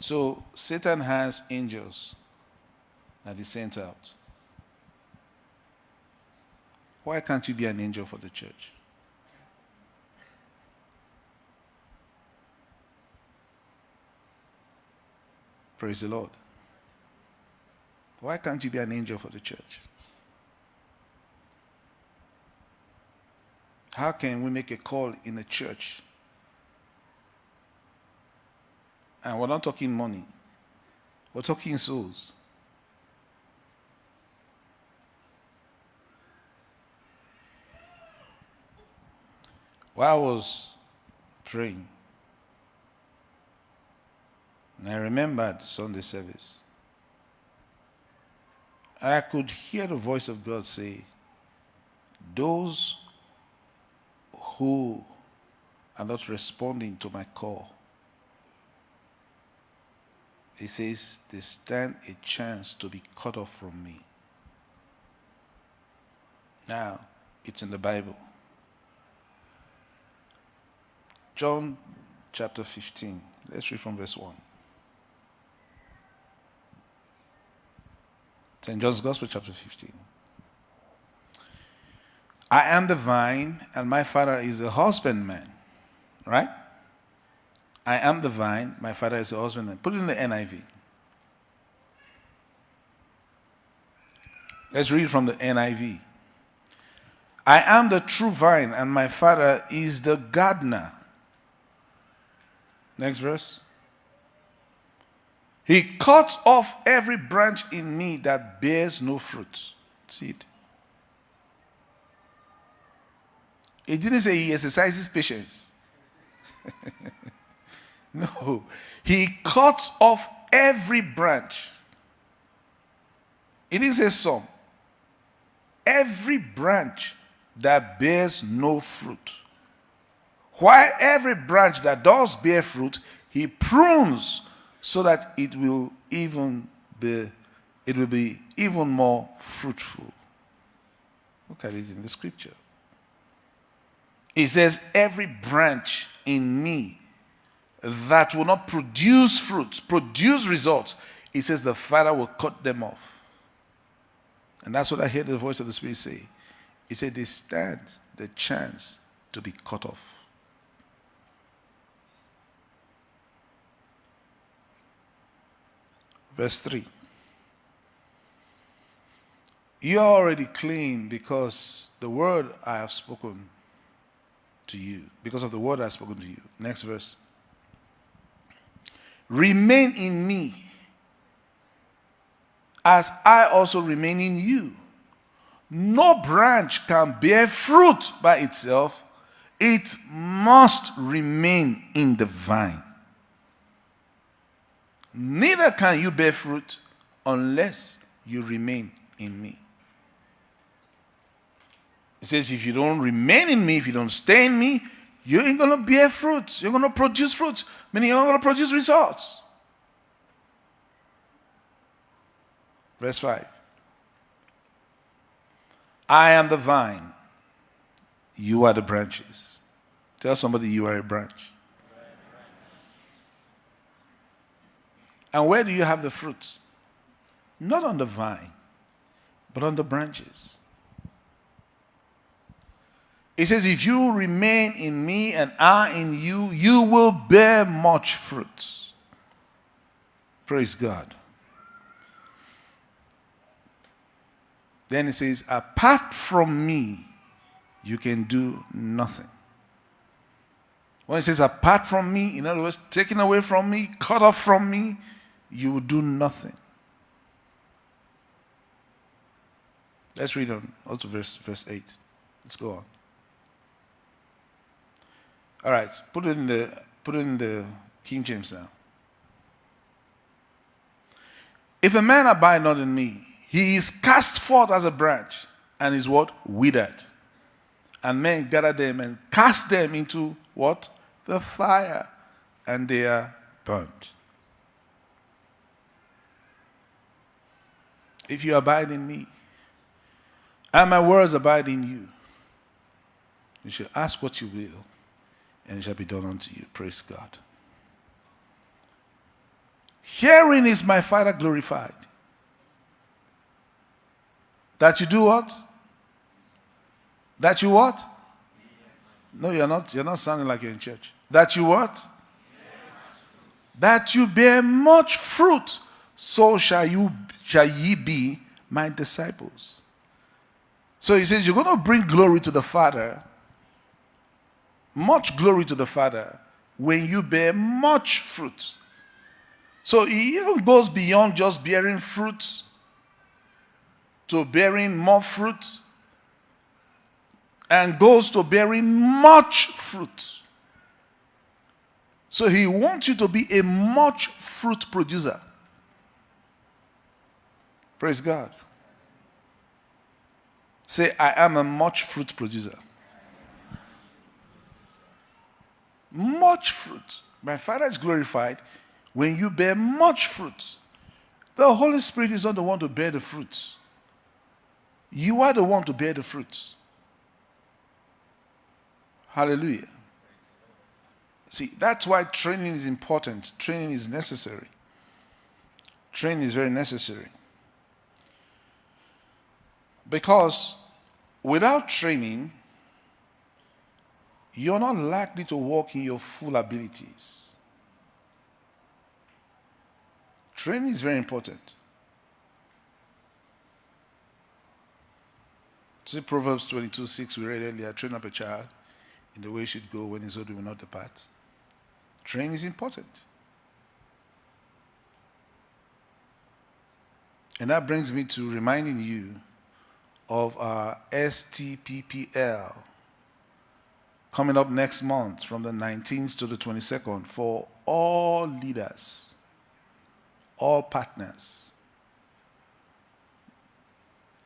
So Satan has angels that he sent out. Why can't you be an angel for the church? Praise the Lord. Why can't you be an angel for the church? How can we make a call in a church? And we're not talking money, we're talking souls. While I was praying, and I remembered Sunday service, I could hear the voice of God say, Those who are not responding to my call, he says, they stand a chance to be cut off from me. Now, it's in the Bible. John chapter 15. Let's read from verse 1. St. John's Gospel, chapter 15. I am the vine, and my father is the husbandman. Right? I am the vine, my father is the husbandman. Put it in the NIV. Let's read from the NIV. I am the true vine, and my father is the gardener. Next verse. He cuts off every branch in me that bears no fruit. See it? He didn't say he exercises patience. no. He cuts off every branch. It is a some. Every branch that bears no fruit. While every branch that does bear fruit, he prunes so that it will even be it will be even more fruitful. Look at it in the scripture. It says, Every branch in me that will not produce fruits, produce results, he says the Father will cut them off. And that's what I hear the voice of the Spirit say. He said, They stand the chance to be cut off. Verse 3. You are already clean because the word I have spoken to you, because of the word I have spoken to you. Next verse. Remain in me as I also remain in you. No branch can bear fruit by itself, it must remain in the vine. Neither can you bear fruit unless you remain in me. It says, if you don't remain in me, if you don't stay in me, you ain't going to bear fruit. You're going to produce fruit, meaning you're not going to produce results. Verse 5. I am the vine, you are the branches. Tell somebody you are a branch. And where do you have the fruits? Not on the vine, but on the branches. It says, If you remain in me and I in you, you will bear much fruit. Praise God. Then he says, Apart from me, you can do nothing. When he says apart from me, in other words, taken away from me, cut off from me, you will do nothing. Let's read on also verse verse 8. Let's go on. All right, put it in the put it in the King James now. If a man abide not in me, he is cast forth as a branch and is what? Withered. And men gather them and cast them into what? The fire. And they are burnt. If you abide in me, and my words abide in you, you shall ask what you will, and it shall be done unto you. Praise God. Herein is my Father glorified. That you do what? That you what? No, you're not. You're not sounding like you're in church. That you what? That you bear much fruit, so shall you shall ye be my disciples. So he says, You're going to bring glory to the Father, much glory to the Father, when you bear much fruit. So he even goes beyond just bearing fruit to bearing more fruit and goes to bearing much fruit. So he wants you to be a much fruit producer. Praise God. Say, I am a much fruit producer. Much fruit. My Father is glorified when you bear much fruit. The Holy Spirit is not the one to bear the fruits. You are the one to bear the fruits. Hallelujah. See, that's why training is important. Training is necessary. Training is very necessary. Because without training, you're not likely to walk in your full abilities. Training is very important. See Proverbs 22 6, we read earlier train up a child in the way he should go when he's old, will not depart. Training is important. And that brings me to reminding you of our STPPL coming up next month from the 19th to the 22nd for all leaders, all partners.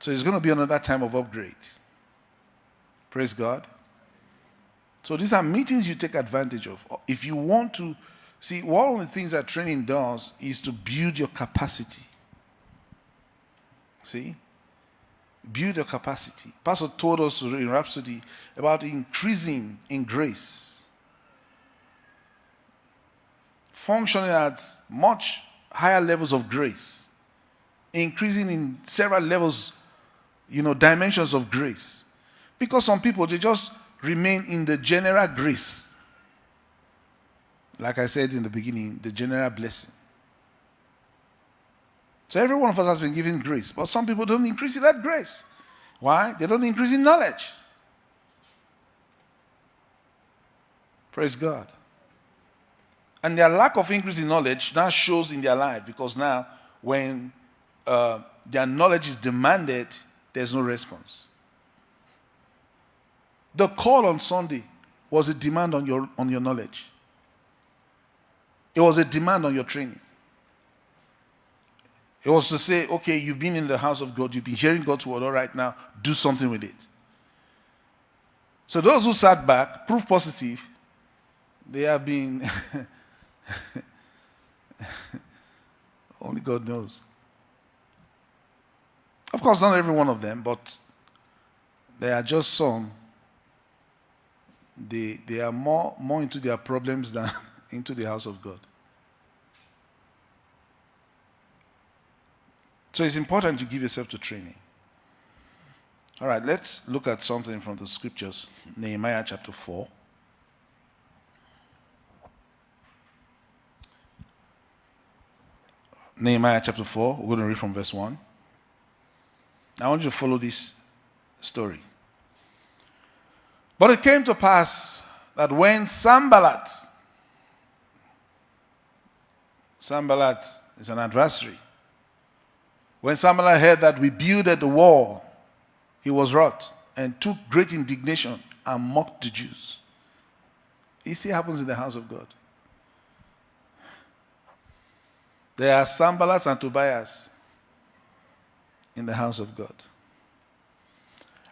So it's going to be another time of upgrade. Praise God. So these are meetings you take advantage of. If you want to see, one of the things that training does is to build your capacity. See? Build your capacity. Pastor told us in Rhapsody about increasing in grace. Functioning at much higher levels of grace. Increasing in several levels, you know, dimensions of grace. Because some people, they just remain in the general grace. Like I said in the beginning, the general blessing. So every one of us has been given grace, but some people don't increase in that grace. Why? They don't increase in knowledge. Praise God. And their lack of increase in knowledge now shows in their life because now, when uh, their knowledge is demanded, there's no response. The call on Sunday was a demand on your, on your knowledge, it was a demand on your training. It was to say, okay, you've been in the house of God, you've been hearing God's word, all right, now do something with it. So those who sat back, proof positive, they have been. Only God knows. Of course, not every one of them, but there are just some they, they are more, more into their problems than into the house of God. So it's important to give yourself to training. All right, let's look at something from the scriptures. Nehemiah chapter 4. Nehemiah chapter 4, we're going to read from verse 1. I want you to follow this story. But it came to pass that when Sanballat, Sanballat is an adversary, when Sanballat heard that we builded the wall, he was wroth and took great indignation and mocked the Jews. It still happens in the house of God. There are Sanballats and Tobiahs in the house of God.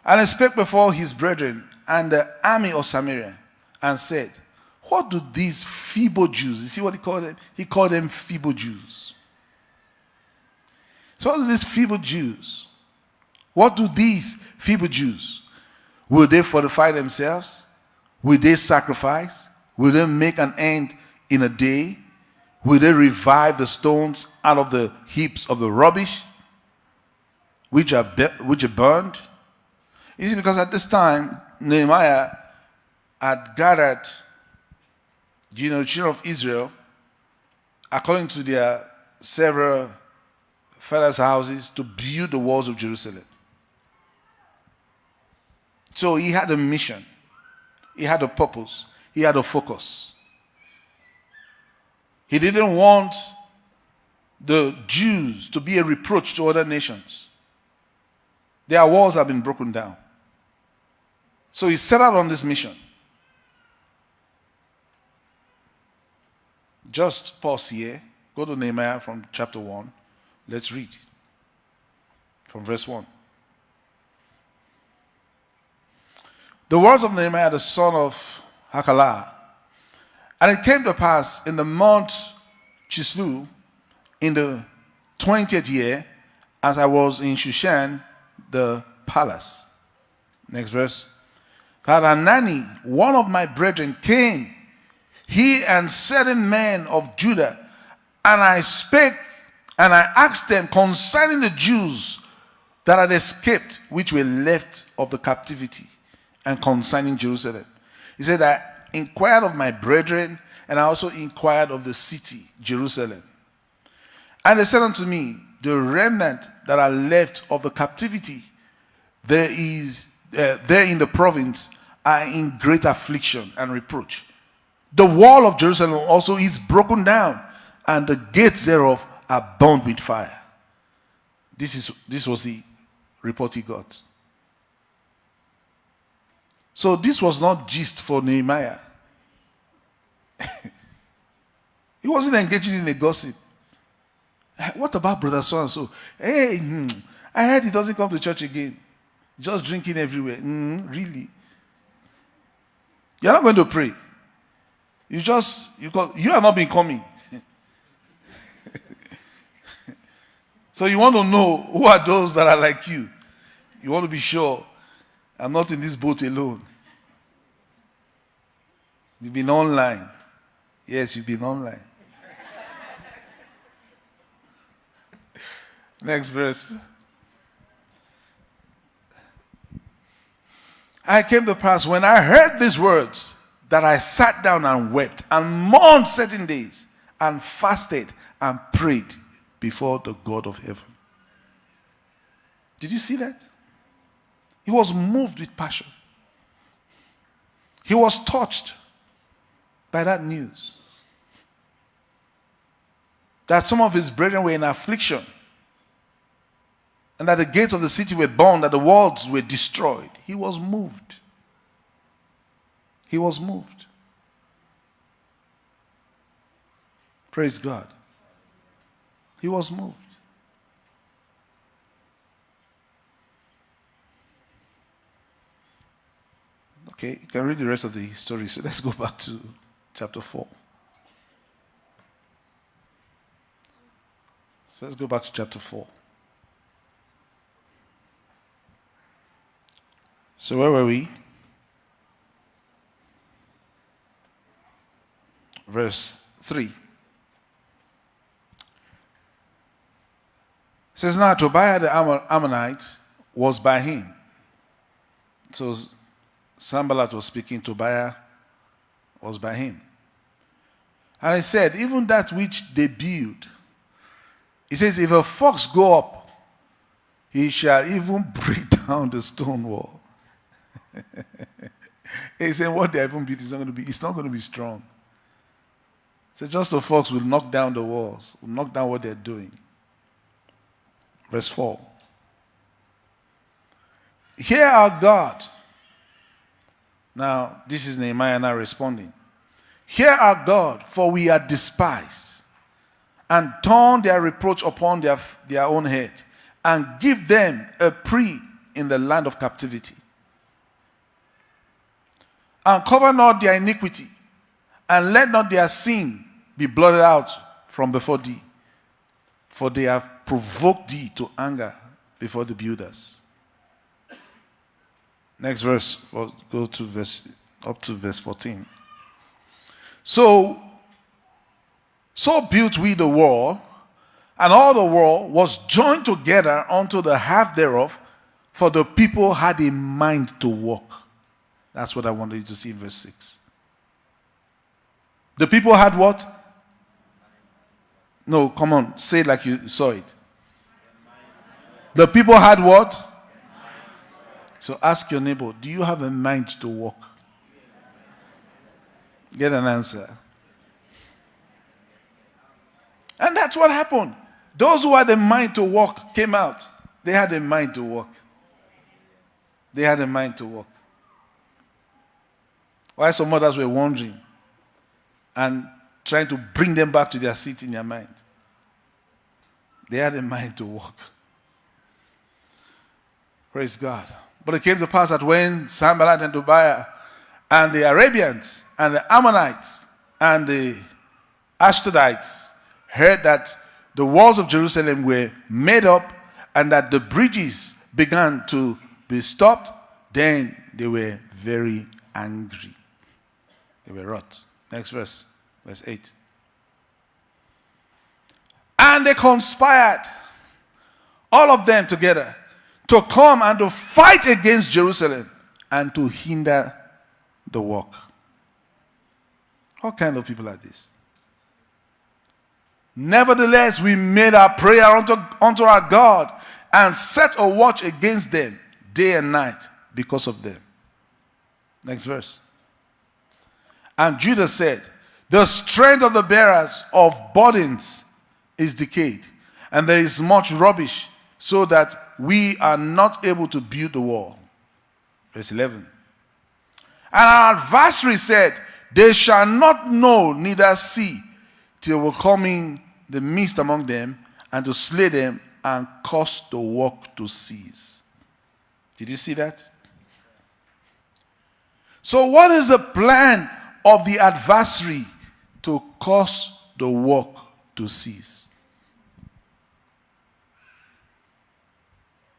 And he spake before his brethren and the army of Samaria and said, What do these feeble Jews, you see what he called them? He called them feeble Jews. So, these feeble Jews? What do these feeble Jews? Will they fortify themselves? Will they sacrifice? Will they make an end in a day? Will they revive the stones out of the heaps of the rubbish which are, which are burned? You see, because at this time, Nehemiah had gathered, you know, children of Israel, according to their several fathers' houses, to build the walls of Jerusalem. So he had a mission, he had a purpose, he had a focus. He didn't want the Jews to be a reproach to other nations. Their walls have been broken down. So he set out on this mission. Just pause here. Go to Nehemiah from chapter 1. Let's read from verse 1. The words of Nehemiah, the son of Hachaliah. And it came to pass in the month Chisleu, in the 20th year, as I was in Shushan, the palace. Next verse. That Hanani, one of my brethren, came, he and certain men of Judah, and I spake and I asked them concerning the Jews that had escaped, which were left of the captivity, and concerning Jerusalem. He said, I inquired of my brethren, and I also inquired of the city, Jerusalem. And they said unto me, The remnant that are left of the captivity, there is uh, there in the province are in great affliction and reproach. The wall of Jerusalem also is broken down, and the gates thereof are burned with fire. This is this was the report he got. So this was not just for Nehemiah. he wasn't engaging in a gossip. What about brother so and so? Hey, hmm, I heard he doesn't come to church again. Just drinking everywhere. Mm, really? You're not going to pray. You just you call, you have not been coming. So you want to know who are those that are like you. You want to be sure I'm not in this boat alone. You've been online. Yes, you've been online. Next verse. I came to pass when I heard these words that I sat down and wept and mourned certain days and fasted and prayed before the God of heaven. Did you see that? He was moved with passion. He was touched by that news that some of his brethren were in affliction and that the gates of the city were burned, that the walls were destroyed. He was moved. He was moved. Praise God. He was moved. Okay, you can read the rest of the story. So let's go back to chapter 4. So let's go back to chapter 4. So where were we? Verse 3. Says, Now Tobiah the Ammonite was by him. So Sanballat was speaking, to Tobiah was by him. And he said, Even that which they build, he says, If a fox go up, he shall even break down the stone wall. He's saying what they're even built is not going to be, it's not going to be strong. So just the fox will knock down the walls, will knock down what they're doing. Verse 4. Hear our God. Now, this is Nehemiah now responding. Hear our God, for we are despised, and turn their reproach upon their, their own head, and give them a prey in the land of captivity. And cover not their iniquity, and let not their sin be blotted out from before thee, for they have provoked thee to anger before the builders. Next verse, go to verse up to verse 14. So, so built we the wall, and all the wall was joined together unto the half thereof, for the people had a mind to walk. That's what I wanted you to see in verse 6. The people had what? No, come on, say it like you saw it. The people had what? So ask your neighbor, do you have a mind to walk? Get an answer. And that's what happened. Those who had a mind to walk came out. They had a mind to walk. They had a mind to walk. Why some others were wandering and trying to bring them back to their seat in their mind. They had a mind to walk. Praise God. But it came to pass that when Sanballat and Tobiah and the Arabians and the Ammonites and the Ashdodites heard that the walls of Jerusalem were made up and that the bridges began to be stopped, then they were very angry. They were wroth. Next verse, verse 8. And they conspired, all of them together, to come and to fight against Jerusalem and to hinder the work. What kind of people are these? Nevertheless, we made our prayer unto, unto our God and set a watch against them day and night because of them. Next verse. And Judah said, The strength of the bearers of burdens is decayed, and there is much rubbish, so that we are not able to build the wall. Verse 11. And our adversary said, They shall not know neither see till will come in the midst among them and to slay them and cause the work to cease. Did you see that? So, what is the plan of the adversary to cause the work to cease?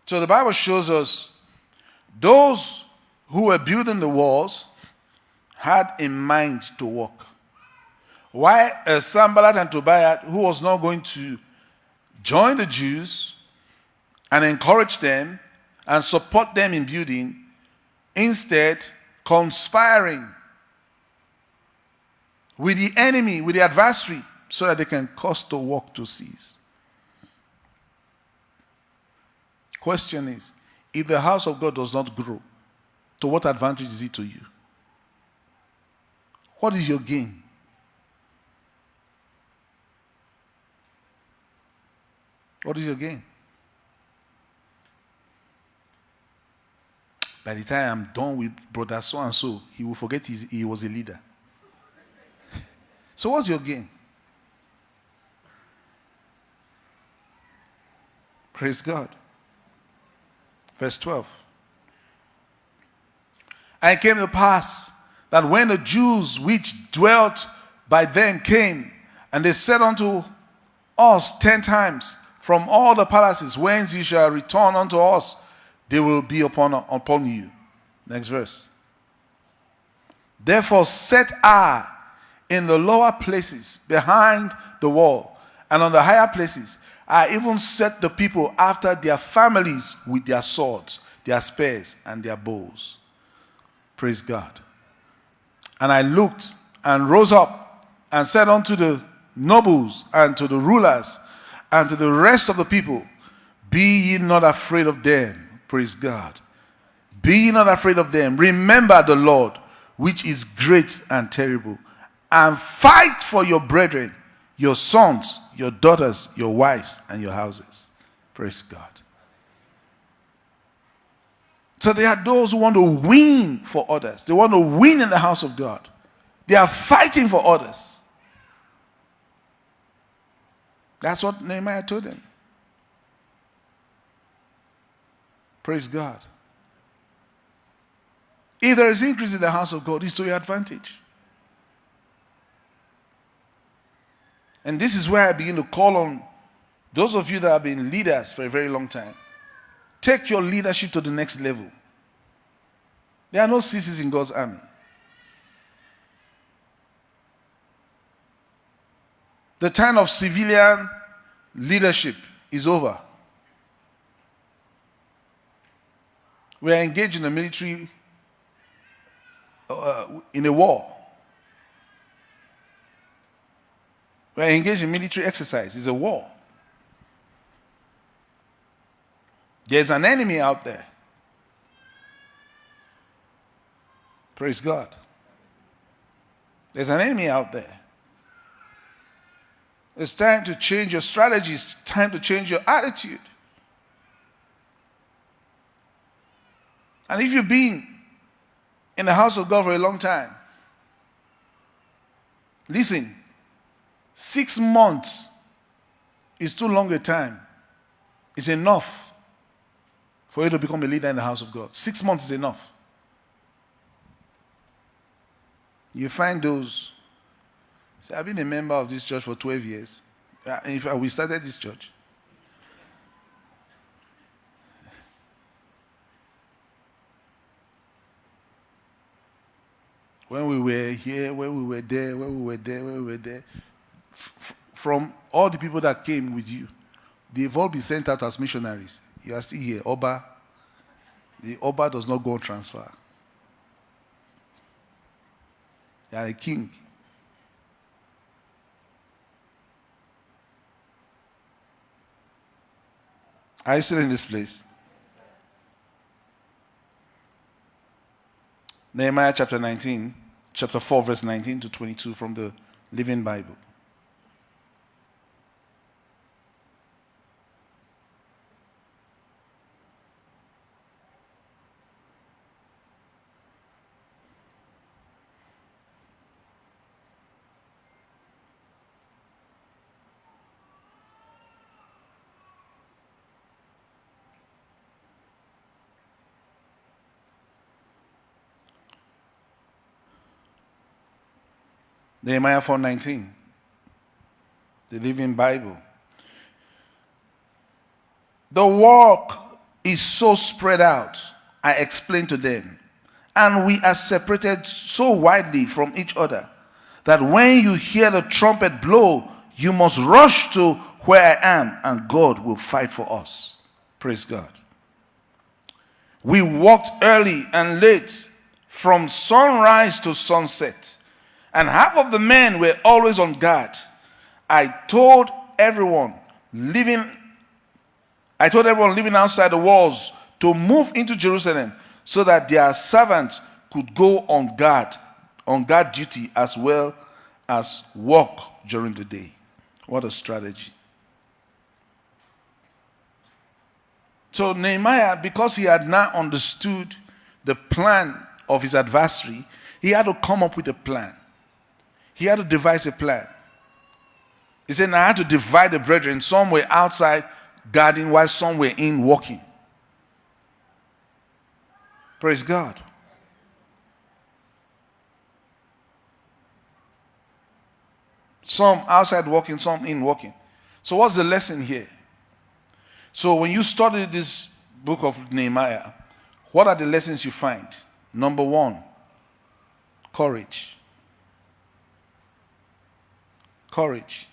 So the Bible shows us those who were building the walls had in mind to work. Why uh, Sanballat and Tobiah, who was not going to join the Jews and encourage them and support them in building, instead conspiring with the enemy, with the adversary, so that they can cause the work to cease. Question is if the house of God does not grow, to what advantage is it to you? What is your gain? What is your gain? By the time I'm done with brother so and so, he will forget he was a leader. So, what's your gain? Praise God. Verse 12. And it came to pass that when the Jews which dwelt by them came, and they said unto us ten times, From all the palaces whence ye shall return unto us, they will be upon, upon you. Next verse. Therefore set I in the lower places behind the wall, and on the higher places I even set the people after their families with their swords, their spears, and their bows. Praise God. And I looked and rose up and said unto the nobles and to the rulers and to the rest of the people, Be ye not afraid of them. Praise God. Be ye not afraid of them. Remember the Lord, which is great and terrible, and fight for your brethren, your sons, your daughters, your wives, and your houses. Praise God. So there are those who want to win for others. They want to win in the house of God. They are fighting for others. That's what Nehemiah told them. Praise God. If there is increase in the house of God, it's to your advantage. And this is where I begin to call on those of you that have been leaders for a very long time. Take your leadership to the next level. There are no ceases in God's army. The time of civilian leadership is over. We are engaged in a military, uh, in a war. We are engaged in military exercise. It's a war. There's an enemy out there. Praise God. There's an enemy out there. It's time to change your strategy. It's time to change your attitude. And if you've been in the house of God for a long time, listen, six months is too long a time. It's enough for you to become a leader in the house of God. Six months is enough. You find those. Say, I've been a member of this church for 12 years. Uh, in fact, we started this church. When we were here, when we were there, when we were there, when we were there, from all the people that came with you, they've all been sent out as missionaries. You are still here. Oba. The Oba does not go on transfer. You are a king. Are you still in this place? Nehemiah chapter 19, chapter 4, verse 19 to 22 from the Living Bible. Nehemiah 4:19. The Living Bible. The work is so spread out, I explained to them, and we are separated so widely from each other that when you hear the trumpet blow, you must rush to where I am, and God will fight for us. Praise God. We walked early and late from sunrise to sunset and half of the men were always on guard. I told everyone living I told everyone living outside the walls to move into Jerusalem so that their servants could go on guard, on guard duty as well as walk during the day. What a strategy. So Nehemiah, because he had now understood the plan of his adversary, he had to come up with a plan. He had to devise a plan. He said, I had to divide the brethren. Some were outside guarding while some were in walking. Praise God. Some outside walking, some in walking. So, what's the lesson here? So, when you study this book of Nehemiah, what are the lessons you find? Number one, courage. Courage.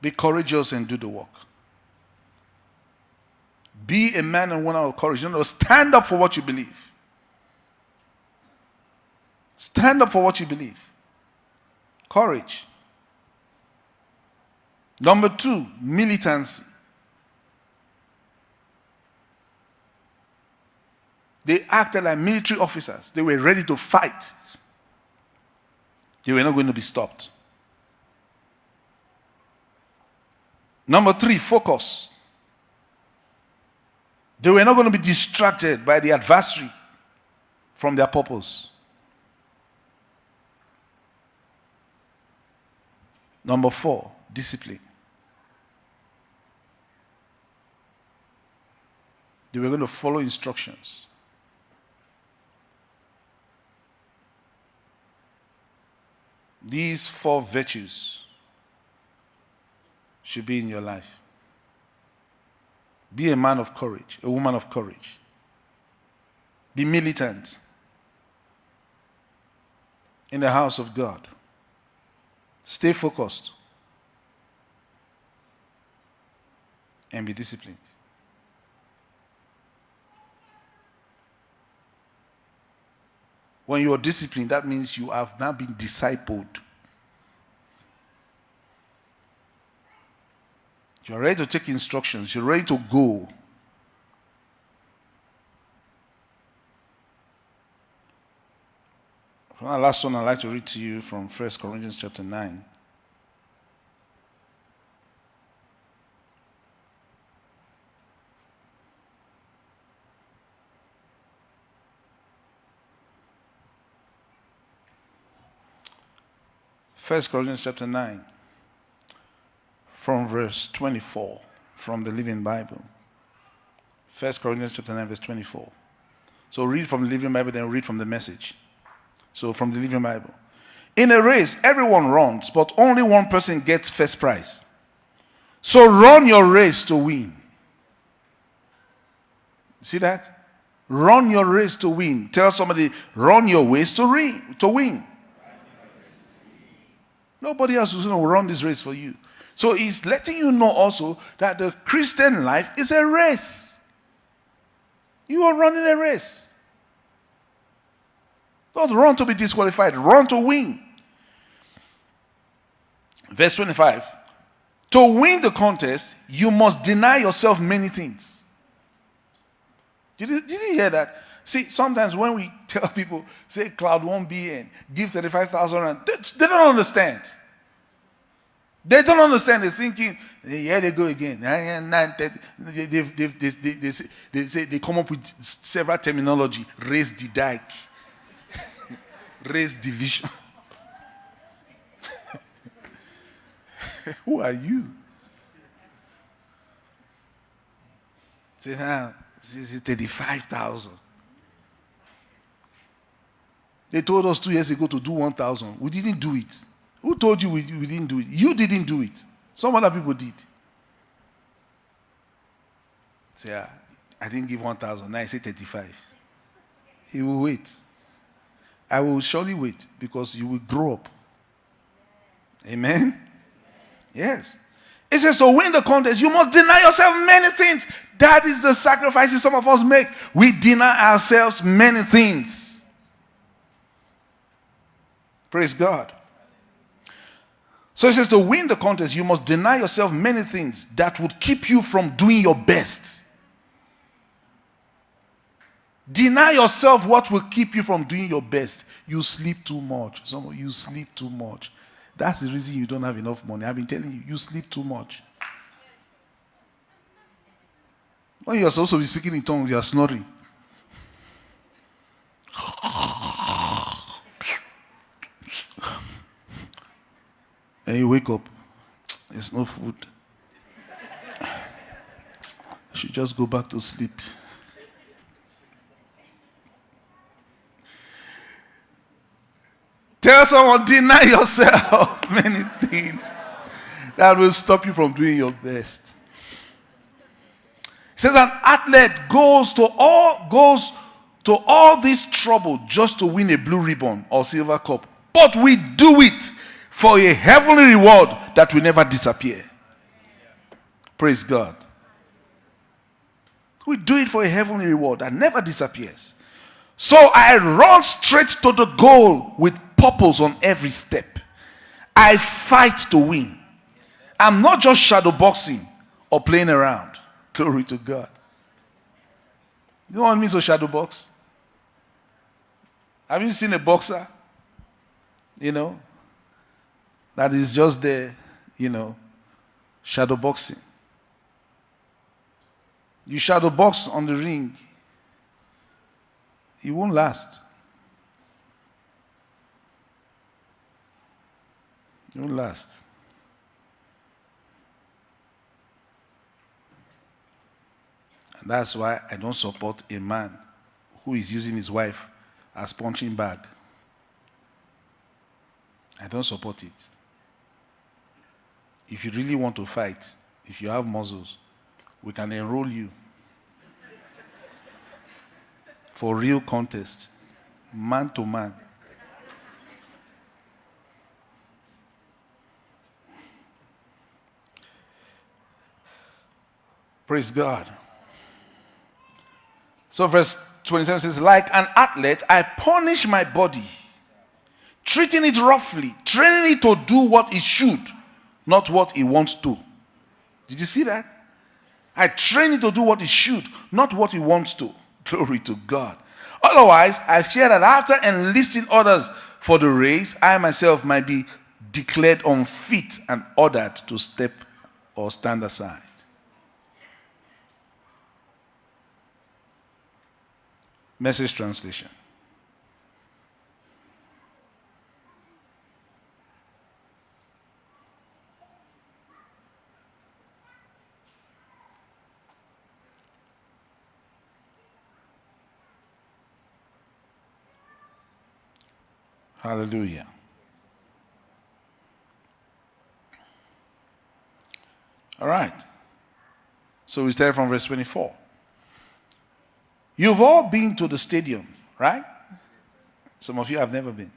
Be courageous and do the work. Be a man and woman of courage. You know, stand up for what you believe. Stand up for what you believe. Courage. Number two, militancy. They acted like military officers. They were ready to fight. They were not going to be stopped. Number three, focus. They were not going to be distracted by the adversary from their purpose. Number four, discipline. They were going to follow instructions. These four virtues should be in your life. Be a man of courage, a woman of courage. Be militant in the house of God. Stay focused and be disciplined. When you are disciplined, that means you have now been discipled. You're ready to take instructions, you're ready to go. From My last one I'd like to read to you from 1 Corinthians chapter 9. First Corinthians chapter 9, from verse 24, from the Living Bible. First Corinthians chapter 9, verse 24. So read from the Living Bible, then read from the message. So from the Living Bible. In a race, everyone runs, but only one person gets first prize. So run your race to win. See that? Run your race to win. Tell somebody, run your race to, to win. Nobody else is going to run this race for you. So he's letting you know also that the Christian life is a race. You are running a race. Don't run to be disqualified, run to win. Verse 25 To win the contest, you must deny yourself many things. Did you, did you hear that? See, sometimes when we tell people, say cloud won't be in, give 35,000 they, they don't understand. They don't understand. They're thinking, here they go again. They, they, they, they, they, they say they come up with several terminology. Raise the dike. Raise division. Who are you? Say, now, this is 35,000. They told us two years ago to do 1,000. We didn't do it. Who told you we, we didn't do it? You didn't do it. Some other people did. Say, ah, I didn't give 1,000. Now I say 35. He will wait. I will surely wait because you will grow up. Amen? Yes. It says, to win the contest, you must deny yourself many things. That is the sacrifices some of us make. We deny ourselves many things. Praise God. So he says, to win the contest, you must deny yourself many things that would keep you from doing your best. Deny yourself what will keep you from doing your best. You sleep too much. Some of you sleep too much. That's the reason you don't have enough money. I've been telling you, you sleep too much. When you are supposed to be speaking in tongues, you are snoring. And you wake up, there's no food. Should just go back to sleep. Tell someone, deny yourself many things that will stop you from doing your best. Says an athlete goes to all goes to all this trouble just to win a blue ribbon or silver cup. But we do it for a heavenly reward that will never disappear. Praise God. We do it for a heavenly reward that never disappears. So I run straight to the goal with purpose on every step. I fight to win. I'm not just shadow boxing or playing around. Glory to God. You know what it means to shadow box? Have you seen a boxer? You know, that is just the, you know, shadow boxing. You shadow box on the ring, it won't last. It won't last. And that's why I don't support a man who is using his wife as punching bag. I don't support it. If you really want to fight, if you have muscles, we can enroll you for real contest, man to man. Praise God. So, verse 27 says, Like an athlete, I punish my body, treating it roughly, training it to do what it should, not what he wants to. Did you see that? I train it to do what it should, not what it wants to. Glory to God. Otherwise, I fear that after enlisting others for the race, I myself might be declared unfit and ordered to step or stand aside. Message translation. Hallelujah. All right. So we start from verse 24. You've all been to the stadium, right? Some of you have never been.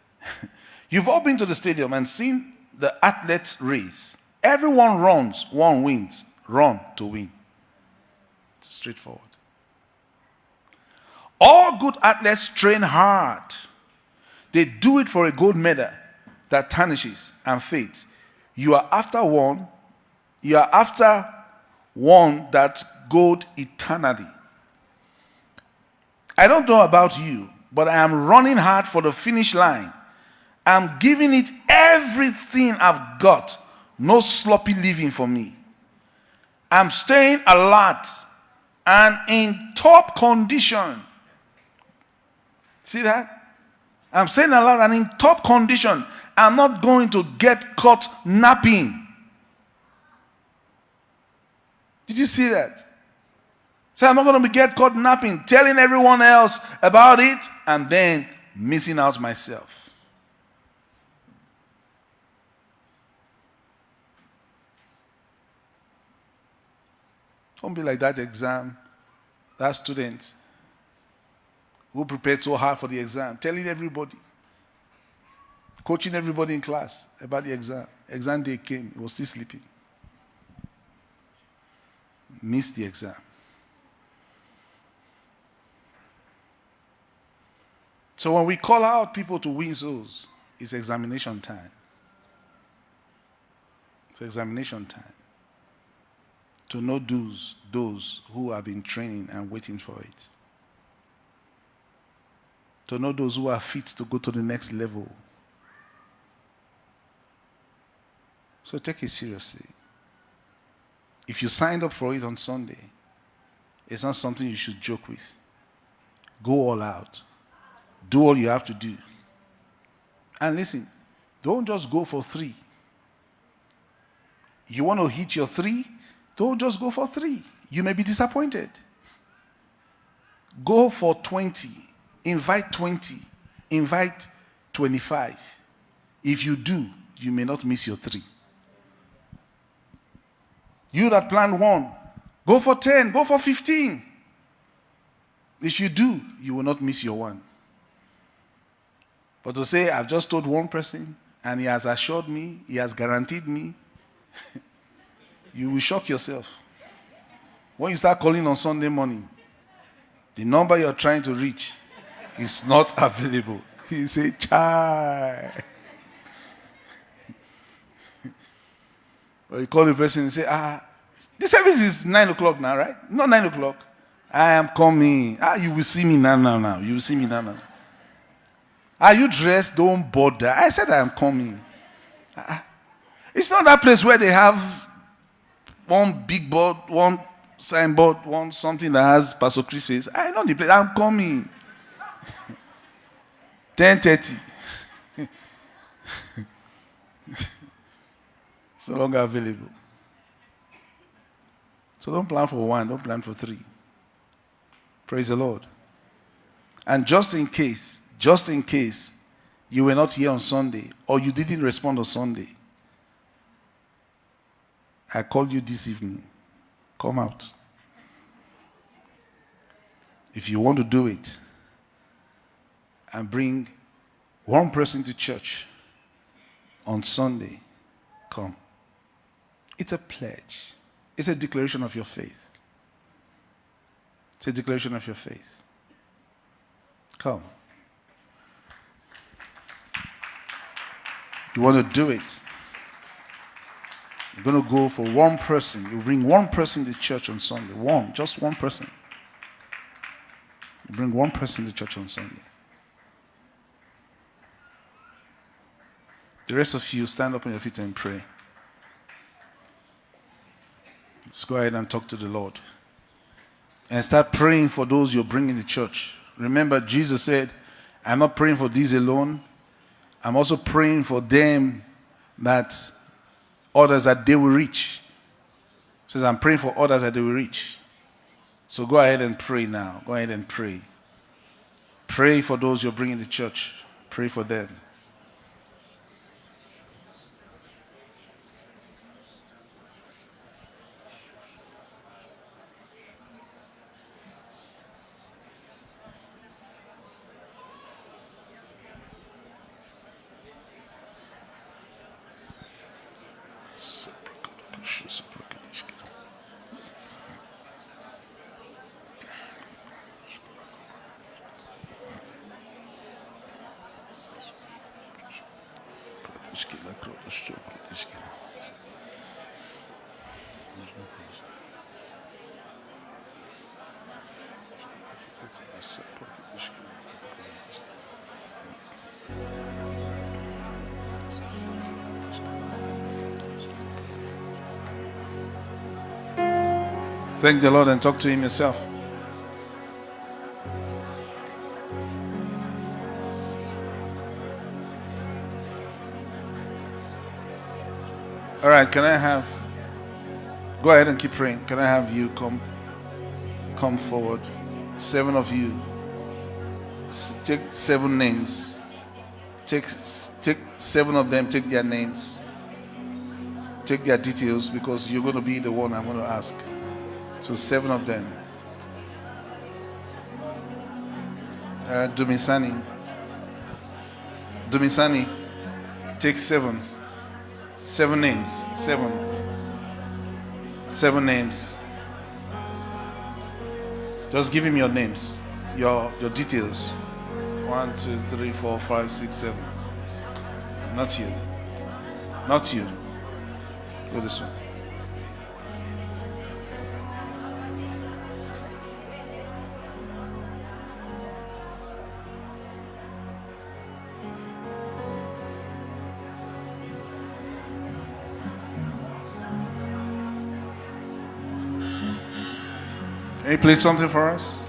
You've all been to the stadium and seen the athletes race. Everyone runs, one wins. Run to win. It's straightforward. All good athletes train hard. They do it for a gold medal that tarnishes and fades. You are after one, you are after one that gold eternally. I don't know about you, but I am running hard for the finish line. I'm giving it everything I've got. No sloppy living for me. I'm staying alert and in top condition. See that? I'm staying alert and in top condition. I'm not going to get caught napping. Did you see that? So I'm not going to get caught napping, telling everyone else about it, and then missing out myself. Don't be like that exam, that student who prepared so hard for the exam, telling everybody, coaching everybody in class about the exam. Exam day came, he was still sleeping. Missed the exam. So when we call out people to win souls, it's examination time. It's examination time. To know those, those who have been training and waiting for it. To know those who are fit to go to the next level. So take it seriously. If you signed up for it on Sunday, it's not something you should joke with. Go all out. Do all you have to do. And listen, don't just go for three. You want to hit your three? Don't just go for three. You may be disappointed. Go for 20. Invite 20. Invite 25. If you do, you may not miss your three. You that planned one, go for 10, go for 15. If you do, you will not miss your one. But to say, I've just told one person and he has assured me, he has guaranteed me, you will shock yourself. When you start calling on Sunday morning, the number you're trying to reach is not available. He say, Chai. or you call the person and say, Ah, the service is nine o'clock now, right? Not nine o'clock. I am coming. Ah, you will see me now, now, now. You will see me now, now. Are you dressed? Don't bother. I said I am coming. Ah, It's not that place where they have one big board, one signboard, one something that has Pastor Chris face. I know the place. I'm coming. 10:30. it's no longer available. So don't plan for one, don't plan for three. Praise the Lord. And just in case, just in case you were not here on Sunday or you didn't respond on Sunday, I called you this evening. Come out. If you want to do it and bring one person to church on Sunday, come. It's a pledge, it's a declaration of your faith. It's a declaration of your faith. Come. You want to do it. You're going to go for one person. You bring one person to church on Sunday. One, just one person. You bring one person to church on Sunday. The rest of you stand up on your feet and pray. Let's go ahead and talk to the Lord. And start praying for those you're bringing to church. Remember, Jesus said, I'm not praying for these alone. I'm also praying for them that others that they will reach. He says, I'm praying for others that they will reach. So go ahead and pray now. Go ahead and pray. Pray for those you're bringing to church. Pray for them. Thank the Lord and talk to Him yourself. All right, can I have go ahead and keep praying. Can I have you come come forward? Seven of you. Take seven names. Take take seven of them, take their names. Take their details because you're going to be the one I'm going to ask. So seven of them. Uh, Dumisani. Dumisani. Take seven. Seven names. Seven. Seven names. Just give him your names. Your your details. One, two, three, four, five, six, seven. Not you. Not you. Go this way. Can you play something for us?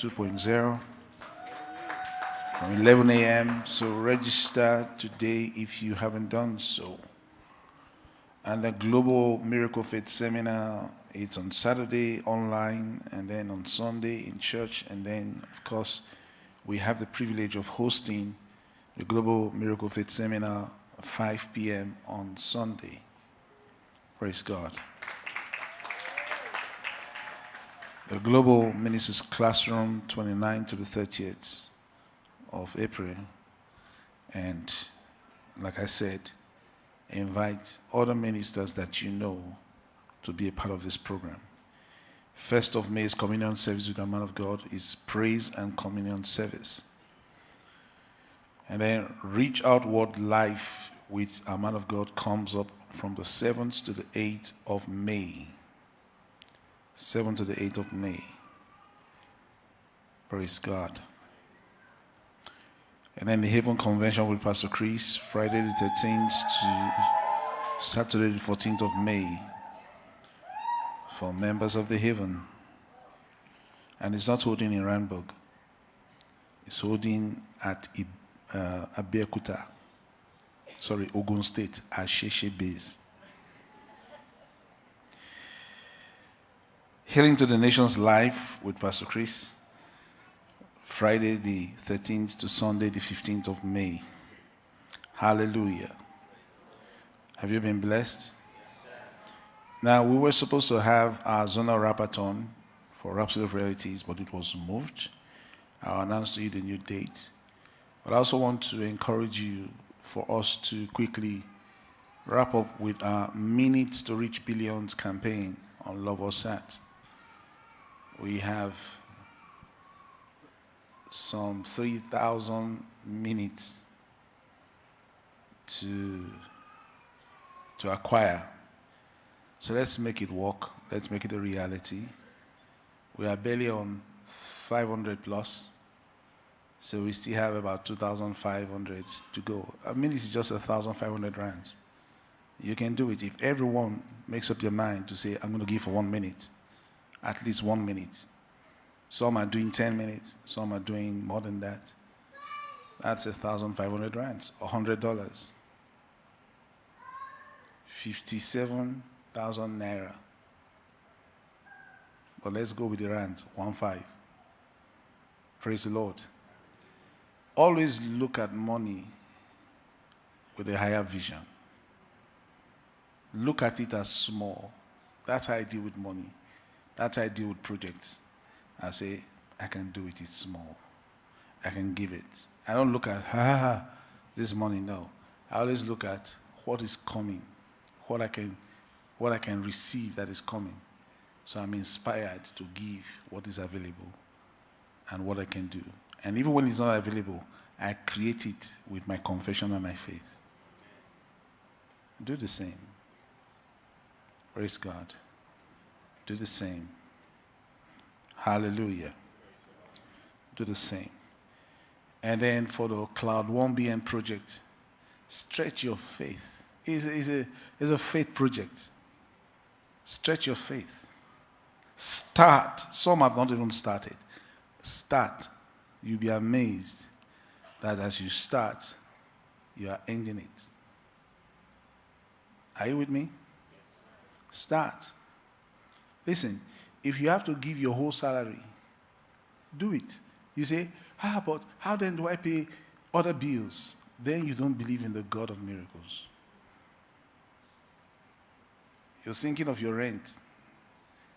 2.0 from 11 a.m. So register today if you haven't done so. And the Global Miracle Faith Seminar, it's on Saturday online and then on Sunday in church. And then, of course, we have the privilege of hosting the Global Miracle Faith Seminar at 5 p.m. on Sunday. Praise God. The Global Ministers Classroom 29 to the 30th of April. And like I said, invite other ministers that you know to be a part of this program. First of May is communion service with the man of God is praise and communion service. And then Reachout World Live with a man of God comes up from the 7th to the 8th of May. 7th to the 8th of May. Praise God. And then the Haven Convention with Pastor Chris, Friday the 13th to Saturday the 14th of May for members of the Haven. And it's not holding in Randburg. It's holding at uh, Abeokuta. Sorry, Ogun State, at Asheshe Base. Healing to the Nations Live with Pastor Chris. Friday the 13th to Sunday the 15th of May. Hallelujah. Have you been blessed? Now, we were supposed to have our zonal Rhapathon for Rhapsody of Realities, but it was moved. I'll announce to you the new date. But I also want to encourage you for us to quickly wrap up with our Minutes to Reach Billions campaign on LoveWorld SAT. We have some 3,000 minutes to, to acquire. So let's make it work. Let's make it a reality. We are barely on 500 plus. So we still have about 2,500 to go. I mean, is just 1,500 rands. You can do it. If everyone makes up their mind to say, I'm going to give for one minute, at least one minute. Some are doing 10 minutes, some are doing more than that. That's a thousand five hundred rands, a hundred dollars. Fifty-seven thousand naira. But let's go with the rands, one five. Praise the Lord. Always look at money with a higher vision. Look at it as small. That's how I deal with money. That's how I deal with projects. I say, I can do it, it's small. I can give it. I don't look at, ha, ha, ha this money, no. I always look at what is coming, what I can, what I can receive that is coming. So I'm inspired to give what is available and what I can do. And even when it's not available, I create it with my confession and my faith. Do the same. Praise God. Do the same. Hallelujah. Do the same. And then for the Cloud 1BM project, stretch your faith. It's, it's, a, it's a faith project. Stretch your faith. Start. Some have not even started. Start. You'll be amazed that as you start, you are ending it. Are you with me? Start. Listen, if you have to give your whole salary, do it. You say, how about how then do I pay other bills? Then you don't believe in the God of miracles. You're thinking of your rent.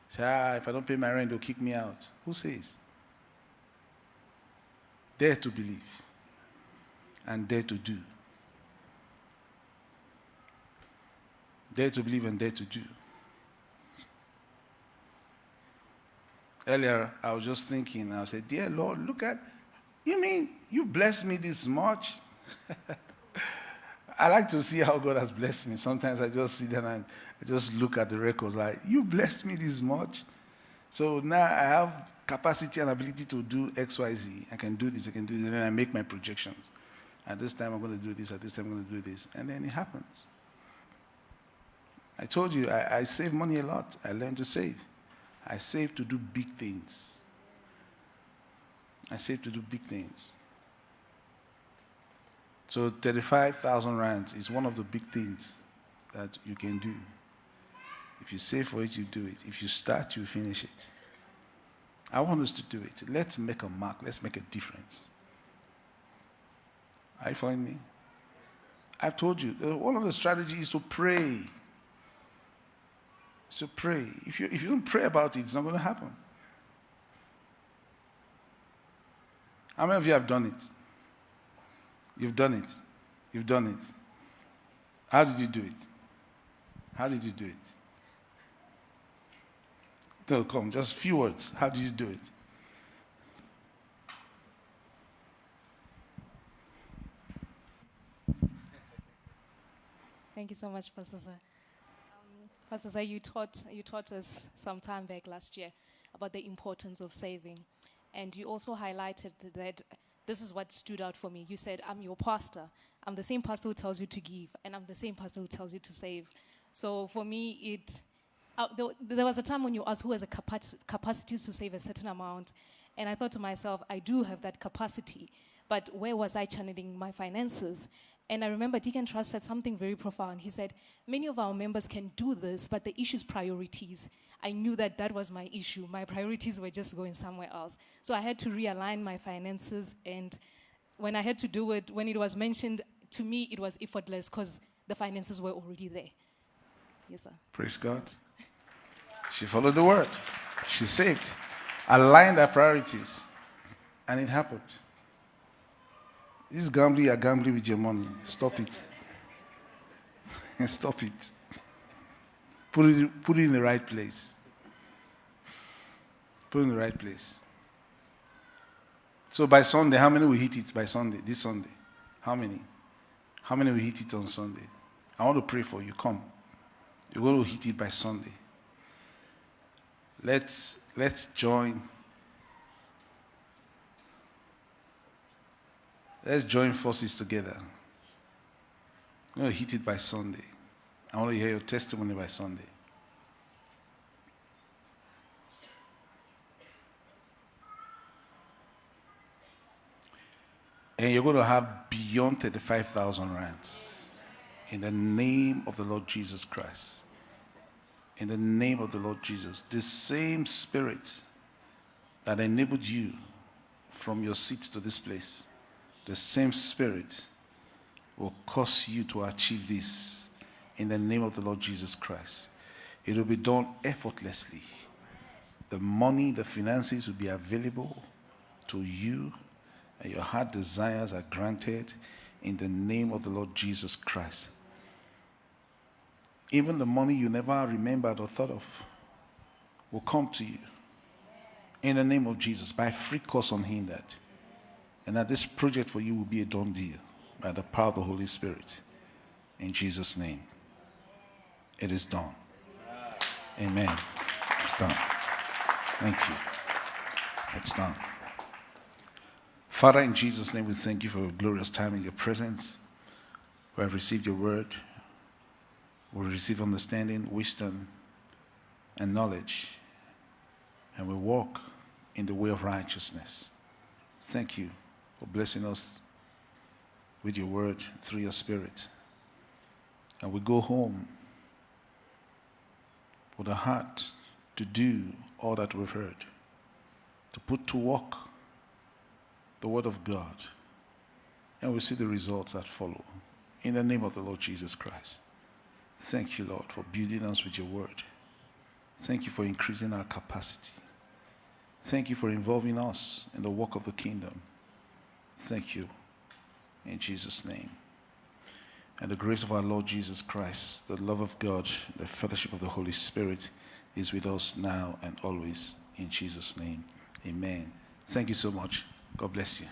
Say, ah, if I don't pay my rent, they'll kick me out. Who says? Dare to believe and dare to do. Dare to believe and dare to do. Earlier, I was just thinking, I said, Dear Lord, look at, you mean you blessed me this much? I like to see how God has blessed me. Sometimes I just sit there and I just look at the records like, you blessed me this much? So now I have capacity and ability to do X, Y, Z. I can do this, I can do this, and then I make my projections. At this time, I'm going to do this, at this time, I'm going to do this. And then it happens. I told you, I, I save money a lot. I learned to save. I save to do big things. I save to do big things. So 35,000 rands is one of the big things that you can do. If you save for it, you do it. If you start, you finish it. I want us to do it. Let's make a mark. Let's make a difference. Are you following me? I've told you, uh, one of the strategies is to pray. So pray. If you, if you don't pray about it, it's not going to happen. How many of you have done it? You've done it. You've done it. How did you do it? How did you do it? No, come, just a few words. How did you do it? Thank you so much, Pastor Sir. Pastor Sir, you taught, you taught us some time back last year about the importance of saving. And you also highlighted that this is what stood out for me. You said, I'm your pastor. I'm the same pastor who tells you to give, and I'm the same pastor who tells you to save. So for me, it uh, there, there, was a time when you asked who has a capac- capacity to save a certain amount, and I thought to myself, I do have that capacity, but where was I channeling my finances? And I remember Deacon Trust said something very profound. He said, Many of our members can do this, but the issue is priorities. I knew that that was my issue. My priorities were just going somewhere else. So I had to realign my finances. And when I had to do it, when it was mentioned, to me, it was effortless because the finances were already there. Yes, sir. Praise God. She followed the word. She saved, aligned her priorities, and it happened. This gambling, you're gambling with your money. Stop it. Stop it. Put it, put it in the right place. Put it in the right place. So by Sunday, how many will hit it by Sunday? This Sunday? How many? How many will hit it on Sunday? I want to pray for you. Come. You're going to hit it by Sunday. Let's let's join Let's join forces together. I'm going to hit it by Sunday. I want to hear your testimony by Sunday. And you're going to have beyond 35,000 rands. In the name of the Lord Jesus Christ. In the name of the Lord Jesus. The same spirit that enabled you from your seat to this place, the same spirit will cause you to achieve this in the name of the Lord Jesus Christ. It will be done effortlessly. The money, the finances will be available to you, and your heart desires are granted in the name of the Lord Jesus Christ. Even the money you never remembered or thought of will come to you in the name of Jesus by free course unhindered. And that this project for you will be a done deal by the power of the Holy Spirit. In Jesus' name. It is done. Amen. It's done. Thank you. It's done. Father, in Jesus' name, we thank you for a glorious time in your presence. We have received your word. We receive understanding, wisdom, and knowledge. And we walk in the way of righteousness. Thank you for blessing us with your word through your spirit. And we go home with a heart to do all that we've heard, to put to work the word of God. And we see the results that follow. In the name of the Lord Jesus Christ. Thank you, Lord, for building us with your word. Thank you for increasing our capacity. Thank you for involving us in the work of the kingdom. Thank you. In Jesus' name. And the grace of our Lord Jesus Christ, the love of God, the fellowship of the Holy Spirit is with us now and always. In Jesus' name. Amen. Thank you so much. God bless you.